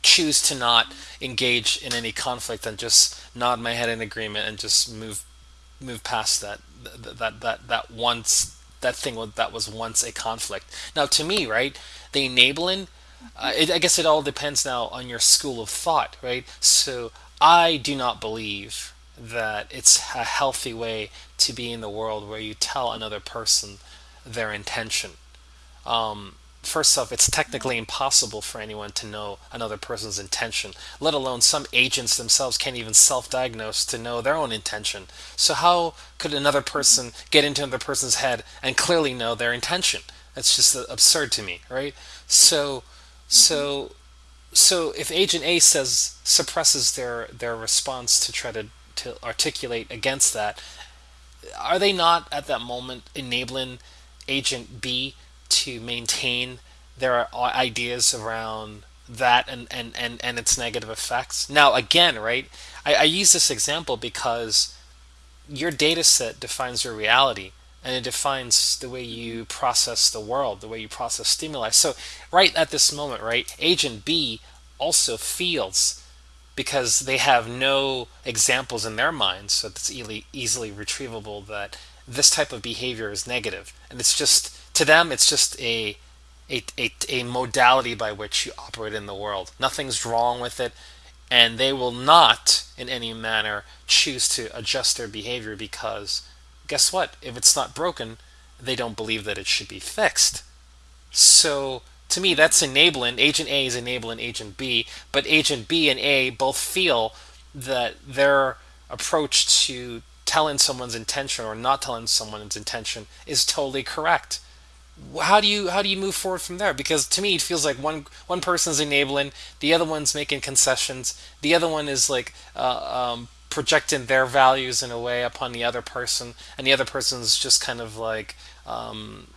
choose to not engage in any conflict and just nod my head in agreement and just move move past that that that that once that thing that was once a conflict. Now, to me, right, the enabling, uh, it, I guess it all depends now on your school of thought, right? So I do not believe that it's a healthy way to be in the world where you tell another person their intention um, first off, it's technically impossible for anyone to know another person's intention, let alone some agents themselves can't even self diagnose to know their own intention. So, how could another person get into another person's head and clearly know their intention? That's just absurd to me, right? So, so, so if Agent A says suppresses their their response to try to to articulate against that, are they not at that moment enabling Agent B to maintain their ideas around that and, and, and, and its negative effects? Now, again, right, I, I use this example because your data set defines your reality and it defines the way you process the world, the way you process stimuli. So, right at this moment, right, Agent B also feels because they have no examples in their minds, so it's easily, easily retrievable that this type of behavior is negative, and it's just to them, it's just a a, a, a modality by which you operate in the world. Nothing's wrong with it, and they will not, in any manner, choose to adjust their behavior because guess what? If it's not broken, they don't believe that it should be fixed. So to me, that's enabling. Agent A is enabling Agent B, but Agent B and A both feel that their approach to telling someone's intention or not telling someone's intention is totally correct. How do you how do you move forward from there? Because to me, it feels like one one person's enabling, the other one's making concessions, the other one is like uh, um, projecting their values in a way upon the other person, and the other person's just kind of like um,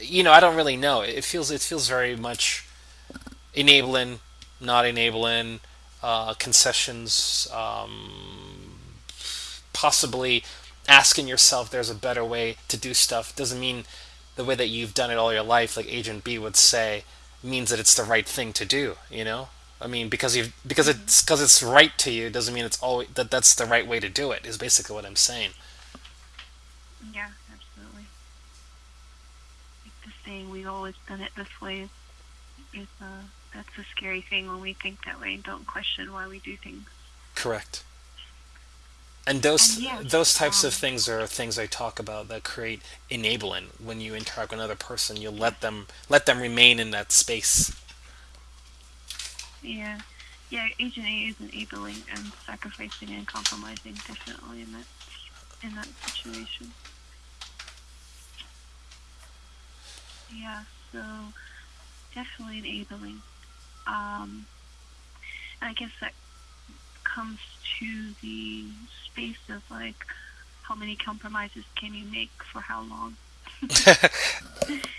you know, I don't really know. It feels it feels very much enabling, not enabling, uh, concessions, um, possibly asking yourself there's a better way to do stuff doesn't mean the way that you've done it all your life, like Agent B would say, means that it's the right thing to do. You know, I mean, because you've because it's because it's right to you doesn't mean it's always that that's the right way to do it. Is basically what I'm saying. Yeah, absolutely. Like the saying, "We've always done it this way," is uh, that's a scary thing when we think that way and don't question why we do things. Correct. And And those yes, those types of um, things are things I talk about that create enabling. When you interact with another person, you let them let them remain in that space. yeah, yeah. Agent A is enabling and sacrificing and compromising definitely in that in that situation. Yeah, so definitely enabling. Um, and I guess that comes to the space of like how many compromises can you make for how long?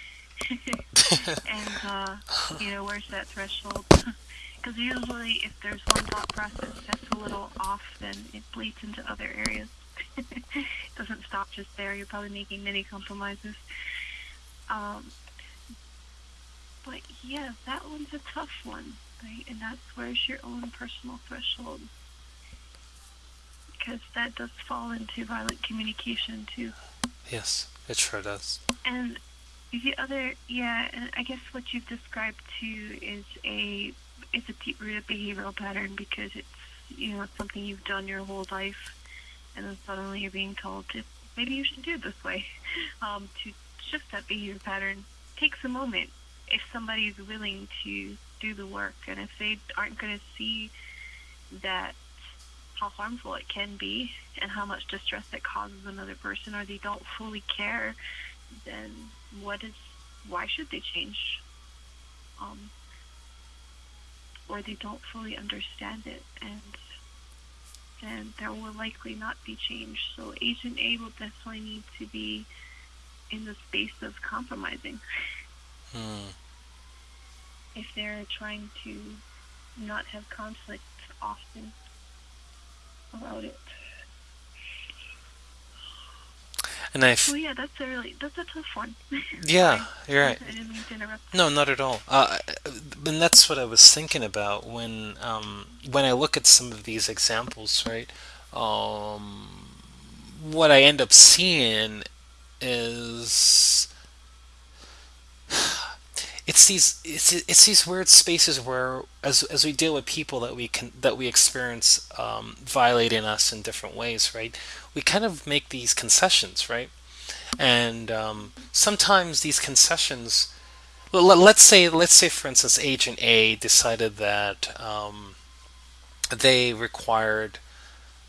And uh, you know where's that threshold? Because usually if there's one thought process that's a little off then it bleeds into other areas. It doesn't stop just there. You're probably making many compromises. Um, but yeah that one's a tough one right and that's where's your own personal threshold because that does fall into violent communication too. yes, it sure does. And the other, yeah, and I guess what you've described too is a it's a deep rooted behavioral pattern because it's you know something you've done your whole life, and then suddenly you're being told to maybe you should do it this way. Um, to shift that behavior pattern takes a moment. If somebody is willing to do the work, and if they aren't going to see that how harmful it can be and how much distress it causes another person or they don't fully care then what is why should they change? Um, or they don't fully understand it and then there will likely not be change. So agent a will definitely need to be in the space of compromising. Hmm. If they're trying to not have conflict often about it And I, f- yeah, that's a really that's a tough one. yeah, you're I right. didn't mean to interrupt. No, not at all. Uh, and that's what I was thinking about when um, when I look at some of these examples, right? Um, what I end up seeing is it's these it's, it's these weird spaces where as as we deal with people that we can that we experience um, violating us in different ways, right? We kind of make these concessions, right? And um, sometimes these concessions well, let- let's say let's say for instance agent A decided that um, they required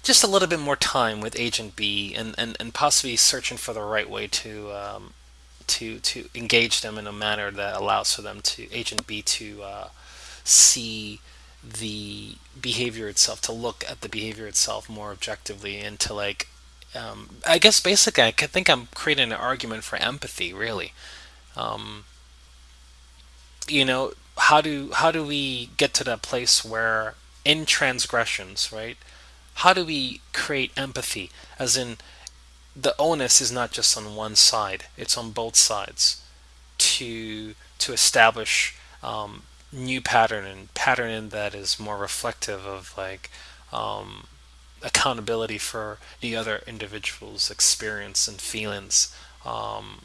just a little bit more time with agent B and, and, and possibly searching for the right way to um, to to engage them in a manner that allows for them to agent B to uh, see the behavior itself to look at the behavior itself more objectively and to like um, I guess basically I think I'm creating an argument for empathy really. Um, you know how do how do we get to that place where in transgressions right how do we create empathy? As in the onus is not just on one side it's on both sides to to establish um, new pattern and pattern that is more reflective of like um, accountability for the other individual's experience and feelings. Um,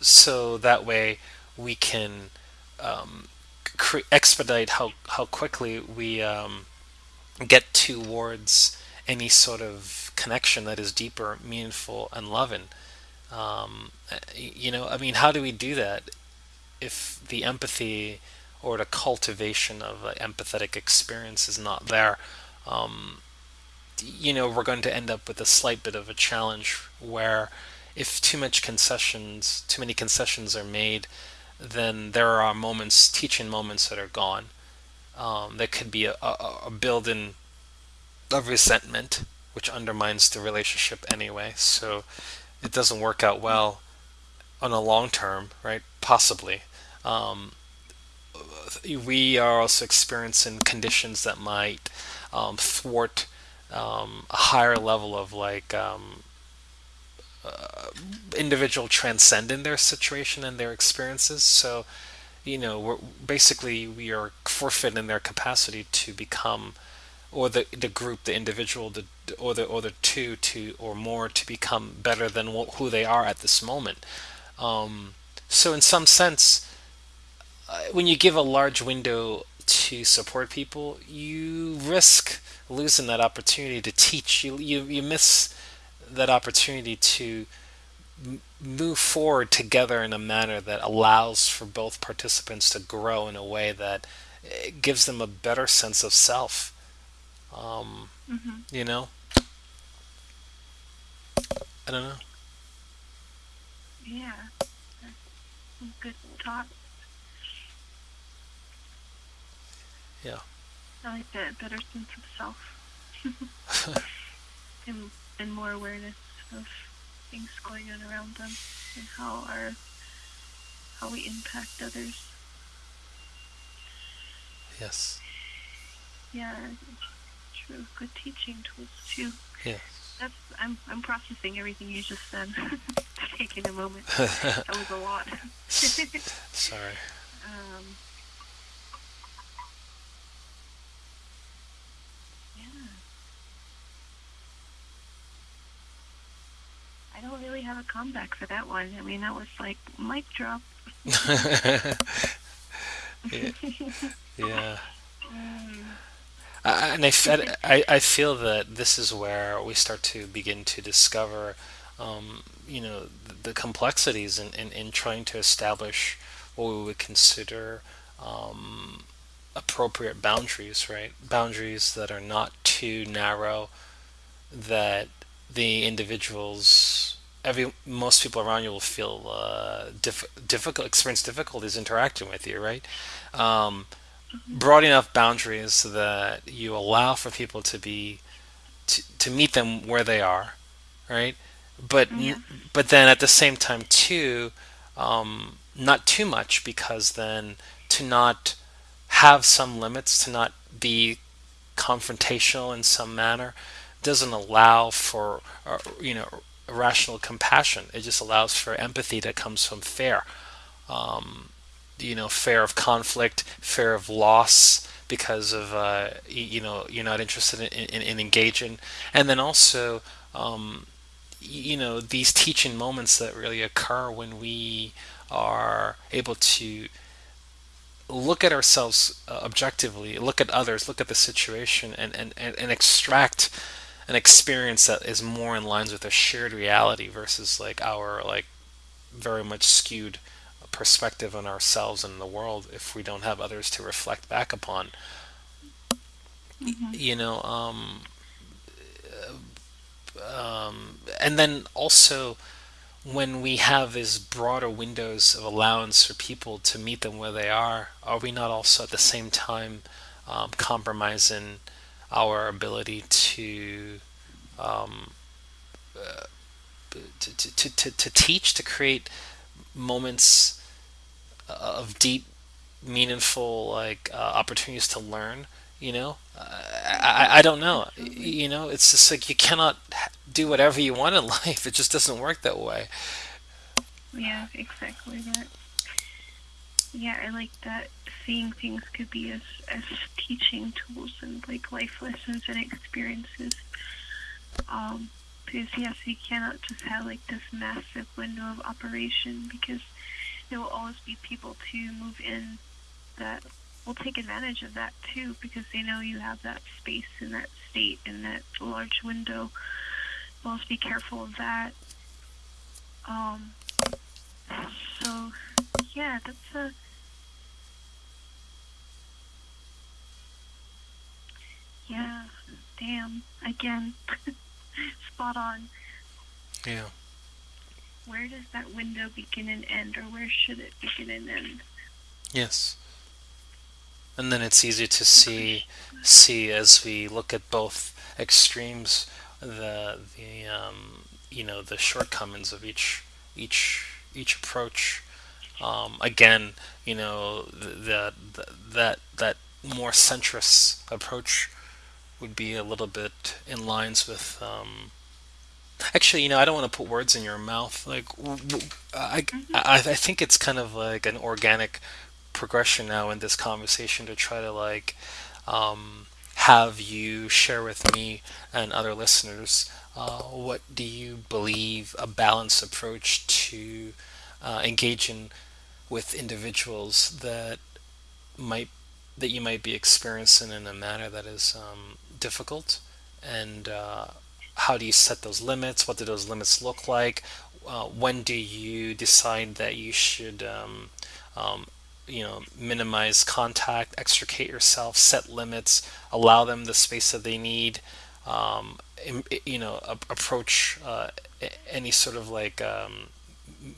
so that way we can um, expedite how how quickly we um, get towards any sort of connection that is deeper, meaningful, and loving. Um, you know, I mean, how do we do that if the empathy or the cultivation of an empathetic experience is not there? Um, you know, we're going to end up with a slight bit of a challenge where if too much concessions, too many concessions are made, then there are moments, teaching moments that are gone. Um, there could be a, a, a build-in of resentment, which undermines the relationship anyway. So it doesn't work out well on a long term, right? Possibly. Um, we are also experiencing conditions that might um, thwart um, a higher level of like um, uh, individual transcending their situation and their experiences. So, you know, we're basically we are forfeiting their capacity to become, or the the group, the individual, the or the or the two to or more to become better than who they are at this moment. Um, so, in some sense, uh, when you give a large window to support people, you risk losing that opportunity to teach. You you you miss that opportunity to move forward together in a manner that allows for both participants to grow in a way that eh, gives them a better sense of self. Um, mm-hmm. You know, I don't know. Yeah, good thought. Yeah. I like that better sense of self. and and more awareness of things going on around them and how our how we impact others. Yes. Yeah, true. Good teaching tools too. Yes. That's I'm I'm processing everything you just said. Taking a moment. that was a lot. Sorry. Um, I don't really have a comeback for that one. I mean, that was like mic drop. yeah. yeah. And I, I, I feel that this is where we start to begin to discover, um, you know, the, the complexities in, in, in, trying to establish what we would consider um, appropriate boundaries, right? Boundaries that are not too narrow, that the individuals every most people around you will feel uh, diff, difficult experience difficulties interacting with you right um. Broad enough boundaries so that you allow for people to be to, to meet them where they are right but yeah. but then at the same time too um, not too much because then to not have some limits to not be confrontational in some manner doesn't allow for uh, you know rational compassion. It just allows for empathy that comes from fear. Um, you know, fear of conflict, fear of loss because of uh, you know you're not interested in, in, in engaging, and then also um, you know these teaching moments that really occur when we are able to look at ourselves uh, objectively, look at others, look at the situation, and, and, and, and extract an experience that is more in lines with a shared reality versus like our like very much skewed perspective on ourselves and the world if we don't have others to reflect back upon mm-hmm. you know um, um, and then also when we have these broader windows of allowance for people to meet them where they are are we not also at the same time um, compromising our ability to um, uh, to, to, to, to teach, to create moments of deep, meaningful like uh, opportunities to learn. You know, I, I don't know. You know, it's just like you cannot do whatever you want in life. It just doesn't work that way. Yeah, exactly that. Yeah, I like that seeing things could be as, as teaching tools and like life lessons and experiences. Um, because yes, you cannot just have like this massive window of operation because there will always be people to move in that will take advantage of that too because they know you have that space in that state in that large window. Well, be careful of that. Um, so, yeah, that's a. Yeah, damn. Again, spot on. Yeah. Where does that window begin and end, or where should it begin and end? Yes. And then it's easy to see see as we look at both extremes the the um, you know the shortcomings of each each each approach. Um, again, you know the that that more centrist approach would be a little bit in lines with um, Actually, you know, I don't want to put words in your mouth. Like, w- w- I, hmm I, I think it's kind of like an organic progression now in this conversation to try to like um, have you share with me and other listeners uh, what do you believe a balanced approach to uh, engaging with individuals that might that you might be experiencing in a manner that is um, difficult and uh, how do you set those limits? What do those limits look like? Uh, when do you decide that you should um, um, you know minimize contact extricate yourself set limits allow them the space that they need um, you know approach uh, any sort of like um,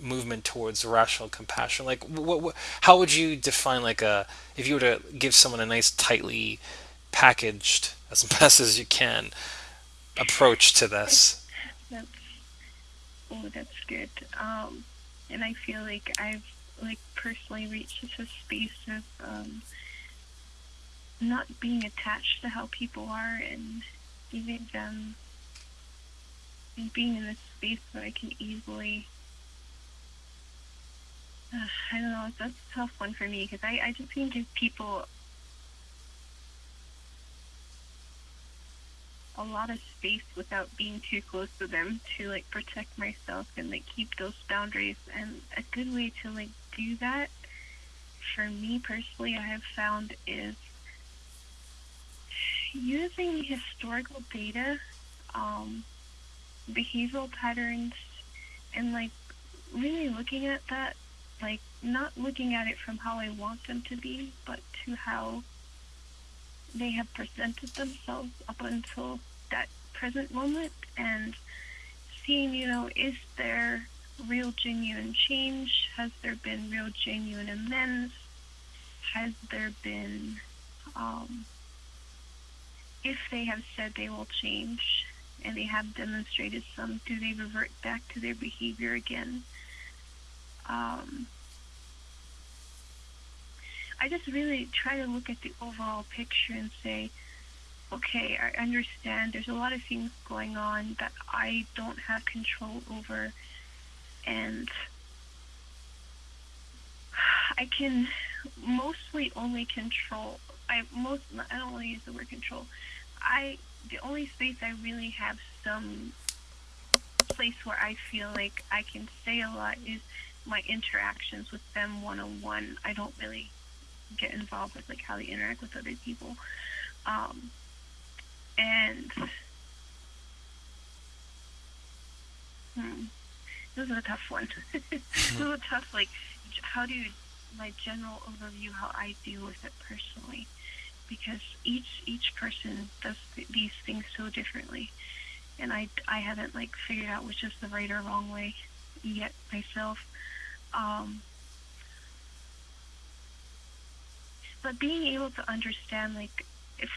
movement towards rational compassion? Like what, what how would you define like a if you were to give someone a nice tightly packaged as best as you can approach to this That's oh, that's good. Um, and I feel like I've like personally reached a space of um, not being attached to how people are and giving them and being in this space where I can easily. Uh, I don't know. That's a tough one for me because I, I just can give people a lot of space without being too close to them to like protect myself and like keep those boundaries. And a good way to like do that for me personally, I have found is using historical data, um, behavioral patterns, and like really looking at that, like not looking at it from how I want them to be, but to how they have presented themselves up until that present moment and seeing, you know, is there real genuine change? Has there been real genuine amends? Has there been, um, if they have said they will change and they have demonstrated some, do they revert back to their behavior again? Um, I just really try to look at the overall picture and say, okay, I understand there's a lot of things going on that I don't have control over, and I can mostly only control. I most I don't want to use the word control. I the only space I really have some place where I feel like I can say a lot is my interactions with them one on one. I don't really get involved with like how they interact with other people. Um, and hmm, this is a tough one. this is a tough like how do you my general overview how I deal with it personally because each each person does th- these things so differently and I, I haven't like figured out which is the right or wrong way yet myself um, but being able to understand like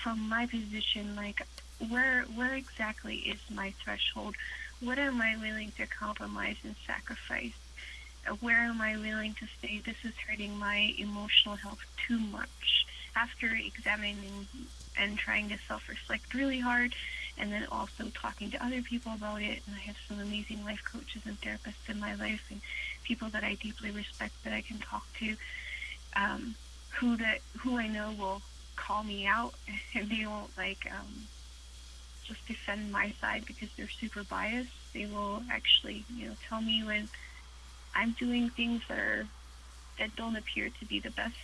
from my position like where where exactly is my threshold? What am i willing to compromise and sacrifice? Where am i willing to say this is hurting my emotional health too much after examining and trying to self-reflect really hard and then also talking to other people about it? And i have some amazing life coaches and therapists in my life and people that i deeply respect that i can talk to. Um, who that who I know will call me out and they won't like um, just defend my side because they're super biased. They will actually, you know, tell me when I'm doing things that are that don't appear to be the best.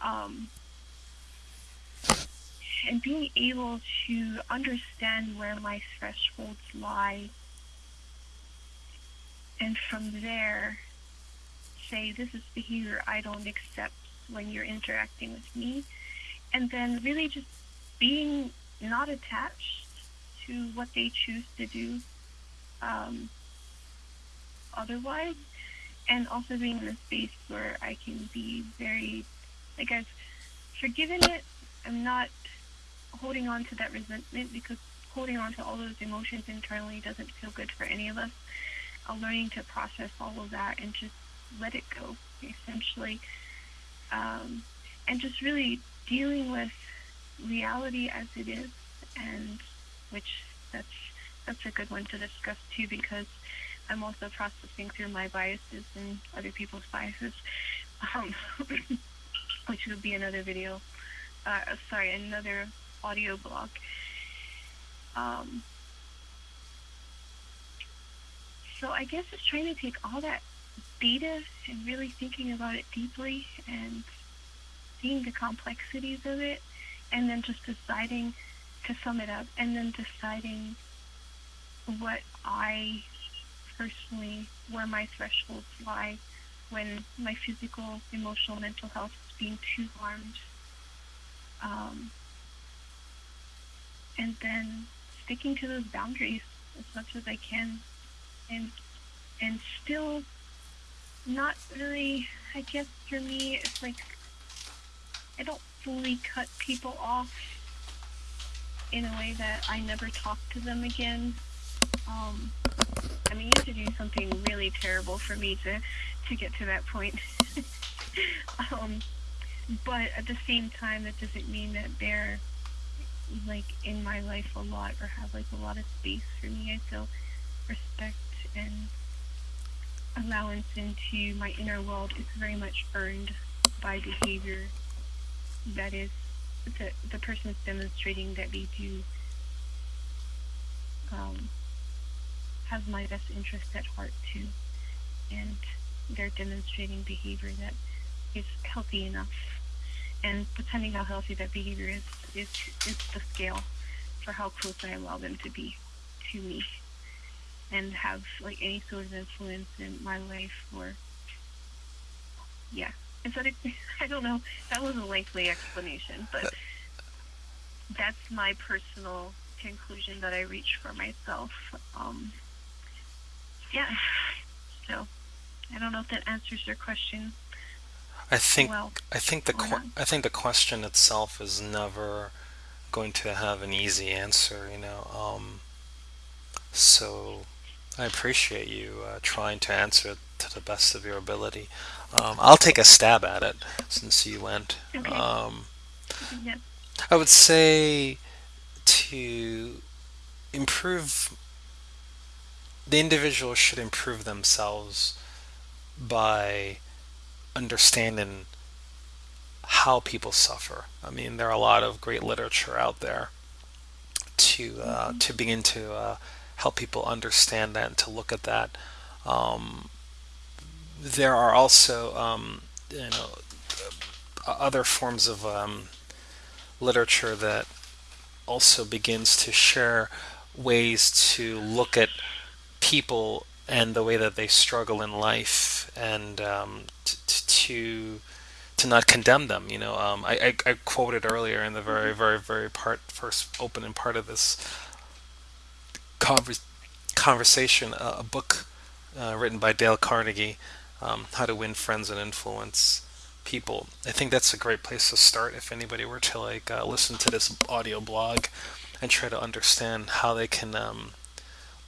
Um, and being able to understand where my thresholds lie and from there say this is behavior I don't accept when you're interacting with me. And then really just being not attached to what they choose to do um, otherwise. And also being in a space where I can be very like I've forgiven it. I'm not holding on to that resentment because holding on to all those emotions internally doesn't feel good for any of us. I'm learning to process all of that and just let it go essentially um, and just really dealing with reality as it is and which that's that's a good one to discuss too because I'm also processing through my biases and other people's biases um, which would be another video uh, sorry another audio blog. Um, so I guess it's trying to take all that data and really thinking about it deeply and seeing the complexities of it and then just deciding to sum it up and then deciding what I personally where my thresholds lie when my physical, emotional, mental health is being too harmed. Um, and then sticking to those boundaries as much as I can and and still not really I guess for me it's like I don't fully cut people off in a way that I never talk to them again. Um, I mean, you have to do something really terrible for me to, to get to that point. um, but at the same time, that doesn't mean that they're like in my life a lot or have like a lot of space for me. I feel respect and allowance into my inner world is very much earned by behavior. That is the the person is demonstrating that they do um, have my best interest at heart too, and they're demonstrating behavior that is healthy enough. And depending how healthy that behavior is, is is the scale for how close I allow them to be to me, and have like any sort of influence in my life or yeah. Is that a, I don't know. That was a lengthy explanation, but that's my personal conclusion that I reach for myself. Um, yeah. So I don't know if that answers your question. I think Well, I think the qu- I think the question itself is never going to have an easy answer, you know. Um, so I appreciate you uh, trying to answer it to the best of your ability. Um, I'll take a stab at it since you went. Okay. Um, Yeah. I would say to improve, the individual should improve themselves by understanding how people suffer. I mean, there are a lot of great literature out there to uh, hmm to begin to uh, help people understand that and to look at that. Um, there are also um, you know other forms of um, literature that also begins to share ways to look at people and the way that they struggle in life and um, to to not condemn them. You know, um, I, I, I quoted earlier in the very, very, very part first opening part of this conver- conversation uh, a book uh, written by Dale Carnegie, um, How to Win Friends and Influence People. I think that's a great place to start if anybody were to like uh, listen to this audio blog and try to understand how they can um,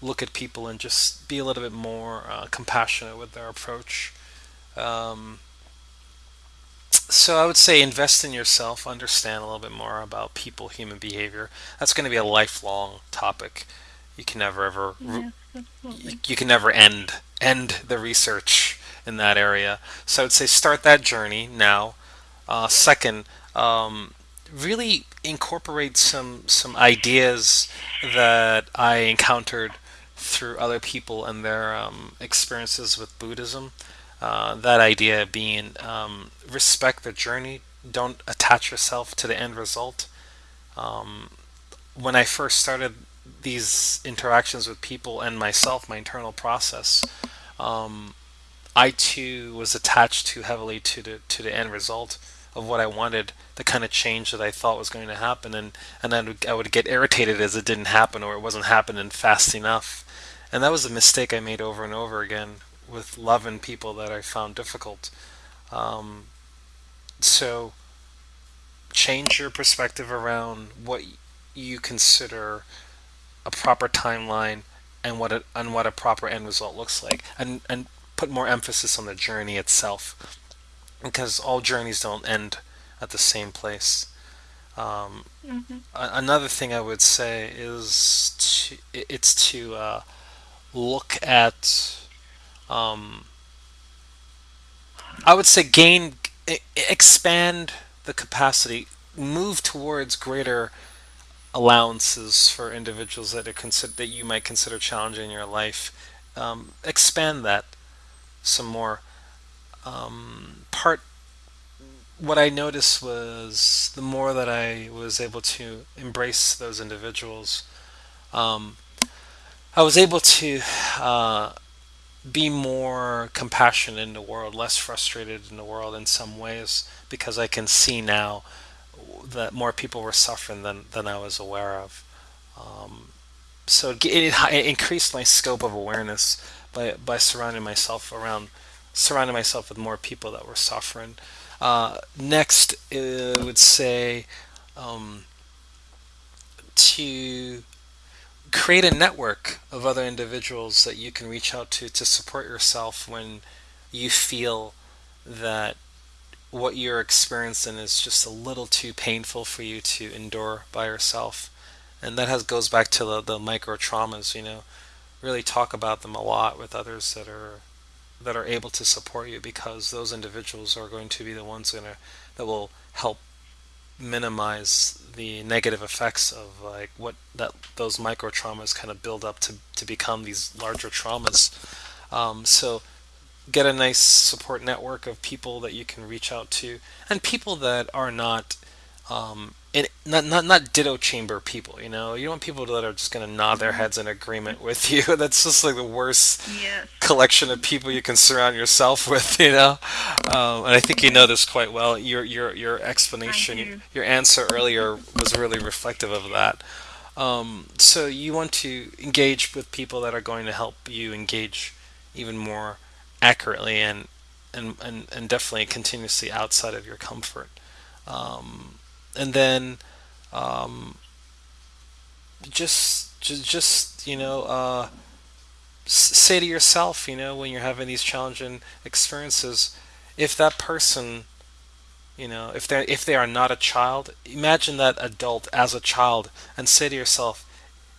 look at people and just be a little bit more uh, compassionate with their approach. Um, So I would say invest in yourself, understand a little bit more about people, human behavior. That's going to be a lifelong topic. You can never ever Yes, you, you can never end end the research in that area. So I would say start that journey now. Uh, second, um, really incorporate some some ideas that I encountered through other people and their um, experiences with Buddhism. Uh, that idea being um, respect the journey, don't attach yourself to the end result. Um, when I first started these interactions with people and myself, my internal process, um, I too was attached too heavily to the to the end result of what I wanted, the kind of change that I thought was going to happen, and and then I would get irritated as it didn't happen or it wasn't happening fast enough, and that was a mistake I made over and over again with loving people that I found difficult. Um, so change your perspective around what you consider a proper timeline and what a, and what a proper end result looks like, and and put more emphasis on the journey itself, because all journeys don't end at the same place. Um, Mm-hmm. another thing I would say is to, it's to uh, look at um, I would say gain expand the capacity, move towards greater allowances for individuals that consider that you might consider challenging in your life. Um, expand that some more. Um, part what I noticed was the more that I was able to embrace those individuals, um, I was able to uh, be more compassionate in the world, less frustrated in the world in some ways, because I can see now that more people were suffering than, than I was aware of. Um, so it, it, increased my scope of awareness by, by surrounding myself around surrounding myself with more people that were suffering. Uh, next, I would say um, to create a network of other individuals that you can reach out to to support yourself when you feel that what you're experiencing is just a little too painful for you to endure by yourself. And that has goes back to the, the micro traumas, you know. Really talk about them a lot with others that are that are able to support you because those individuals are going to be the ones gonna that will help minimize the negative effects of like what that those micro traumas kind of build up to to become these larger traumas. Um, so get a nice support network of people that you can reach out to and people that are not um, in, not, not not ditto chamber people you know? You don't want people that are just going to nod their Mm-hmm. heads in agreement with you. That's just like the worst Yes. collection of people you can surround yourself with you know? Um, and I think you know this quite well. Your your your explanation your answer earlier was really reflective of that. Um, so you want to engage with people that are going to help you engage even more accurately and and, and, and definitely continuously outside of your comfort. Um, and then um, just, just just you know uh, say to yourself, you know, when you're having these challenging experiences, if that person you know if they if they are not a child imagine that adult as a child and say to yourself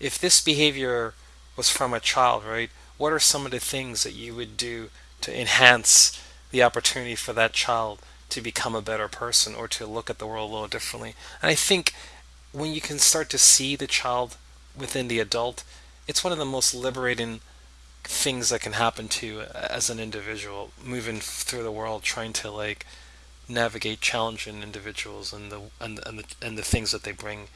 if this behavior was from a child, right, what are some of the things that you would do to enhance the opportunity for that child to become a better person or to look at the world a little differently? And I think when you can start to see the child within the adult, it's one of the most liberating things that can happen to you as an individual moving through the world trying to like navigate challenging individuals and the and, and the and the things that they bring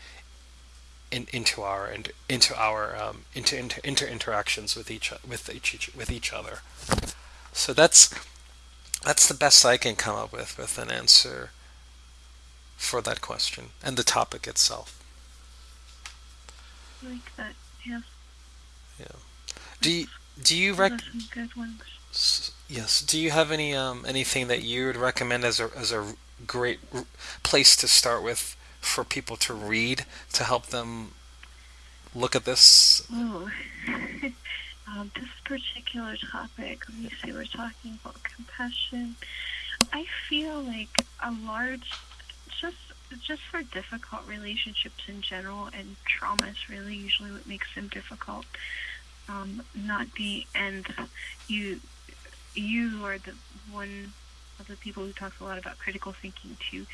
in, into our and into our um, into, into inter interactions with each with each with each other. So that's that's the best I can come up with with an answer for that question and the topic itself. I like that. Yes. Yeah. Do you, do you rec some good ones. yes, do you have any um anything that you would recommend as a as a great r- place to start with for people to read to help them look at this? Oh. um, this particular topic, let me see, we're talking about compassion. I feel like a large, just just for difficult relationships in general, and trauma is really usually what makes them difficult. Um, not the end. You you are the one of the people who talks a lot about critical thinking too.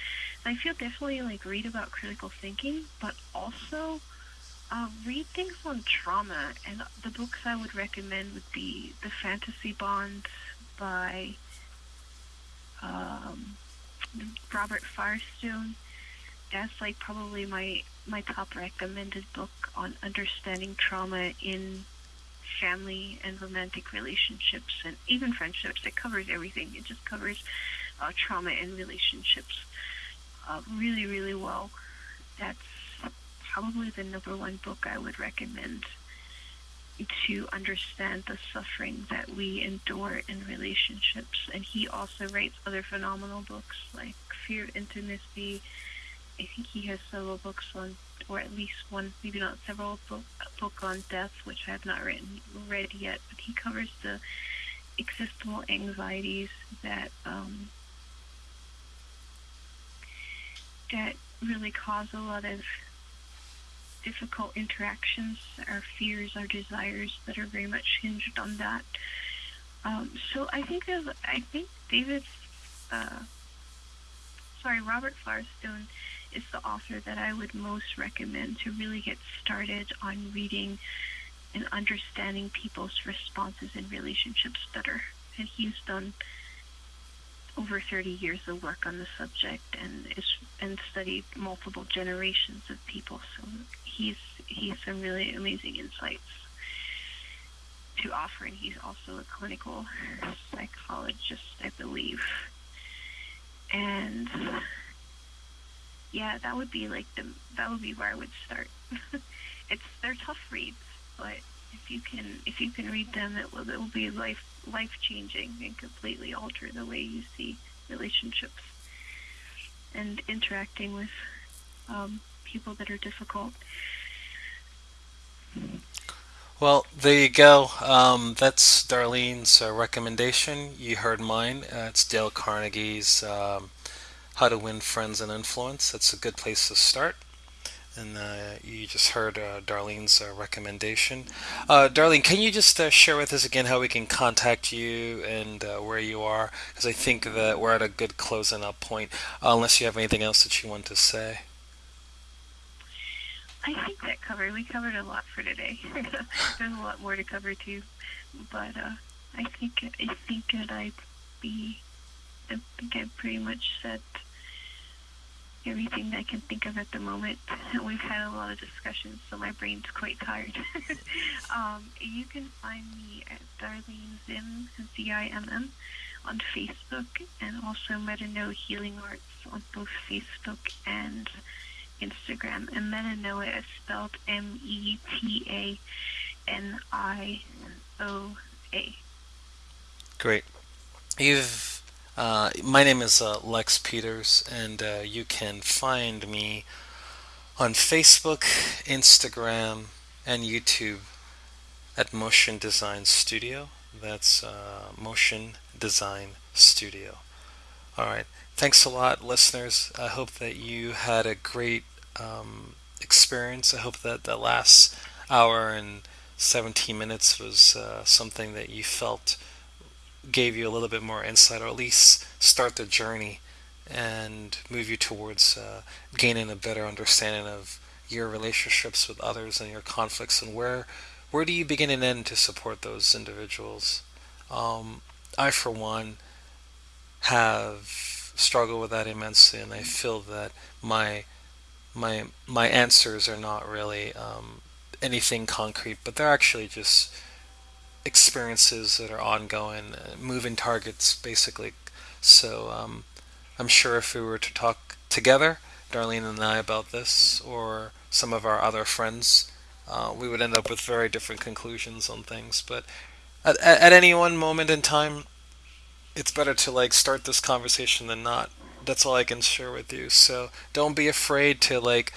And I feel definitely like read about critical thinking, but also uh, read things on trauma. And the books I would recommend would be The Fantasy Bond by um, Robert Firestone. That's like probably my my top recommended book on understanding trauma in family and romantic relationships and even friendships. It covers everything. It just covers uh, trauma and relationships uh, really, really well. That's probably the number one book I would recommend to understand the suffering that we endure in relationships. And he also writes other phenomenal books like Fear of Intimacy. I think he has several books on, or at least one, maybe not several book book on death, which I have not written read yet. But he covers the existential anxieties that um, that really cause a lot of difficult interactions, our fears, our desires that are very much hinged on that. Um, so I think of, I think David, uh, sorry, Robert Firestone is the author that I would most recommend to really get started on reading and understanding people's responses in relationships better. And he's done over 30 years of work on the subject and is and studied multiple generations of people. So he's he's some really amazing insights to offer, and he's also a clinical psychologist, I believe. And yeah, that would be like the that would be where I would start. it's they're tough reads, but if you can if you can read them, it will it will be life life changing and completely alter the way you see relationships and interacting with um, people that are difficult. Well, there you go. Um, that's Darlene's uh, recommendation. You heard mine. Uh, it's Dale Carnegie's um, How to Win Friends and Influence. That's a good place to start. And uh, you just heard uh, Darlene's uh, recommendation. Uh, Darlene, can you just uh, share with us again how we can contact you and uh, where you are? Because I think that we're at a good closing up point, unless you have anything else that you want to say. I think that covered. We covered a lot for today. There's a lot more to cover too, but I think I think that I'd be. I think I pretty much said everything I can think of at the moment. We've had a lot of discussions, so my brain's quite tired. um, you can find me at Darlene Zimm, Z-I-M-M, on Facebook, and also Metanoia Healing Arts on both Facebook and Instagram. And Metanoia is spelled M-E-T-A-N-I-O-A. Great. You've uh, my name is uh, Lex Peters, and uh, you can find me on Facebook, Instagram, and YouTube at Motion Design Studio. That's uh, Motion Design Studio. All right. Thanks a lot, listeners. I hope that you had a great um, experience. I hope that the last hour and 17 minutes was uh, something that you felt gave you a little bit more insight, or at least start the journey and move you towards uh, gaining a better understanding of your relationships with others and your conflicts and where where do you begin and end to support those individuals. Um, I, for one, have struggled with that immensely, and I feel that my my my answers are not really um, anything concrete, but they're actually just experiences that are ongoing, uh, moving targets, basically. So um, I'm sure if we were to talk together, Darlene and I, about this, or some of our other friends, uh, we would end up with very different conclusions on things. But at, at any one moment in time, it's better to like start this conversation than not. That's all I can share with you. So don't be afraid to like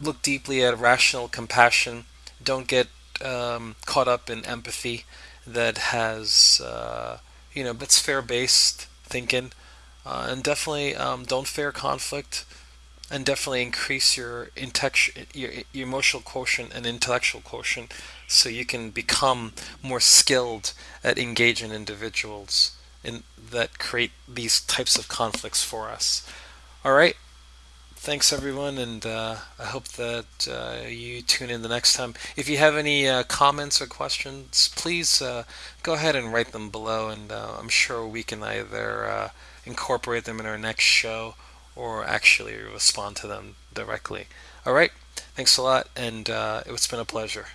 look deeply at rational compassion. Don't get um, caught up in empathy that has uh, you know that's fair based thinking uh, and definitely um, don't fear conflict and definitely increase your, your, your emotional quotient and intellectual quotient so you can become more skilled at engaging individuals in that create these types of conflicts for us. All right thanks everyone, and uh, I hope that uh, you tune in the next time. If you have any uh, comments or questions, please go ahead and write them below, and I'm sure we can either incorporate them in our next show or actually respond to them directly. All right, Thanks a lot, and it's been a pleasure.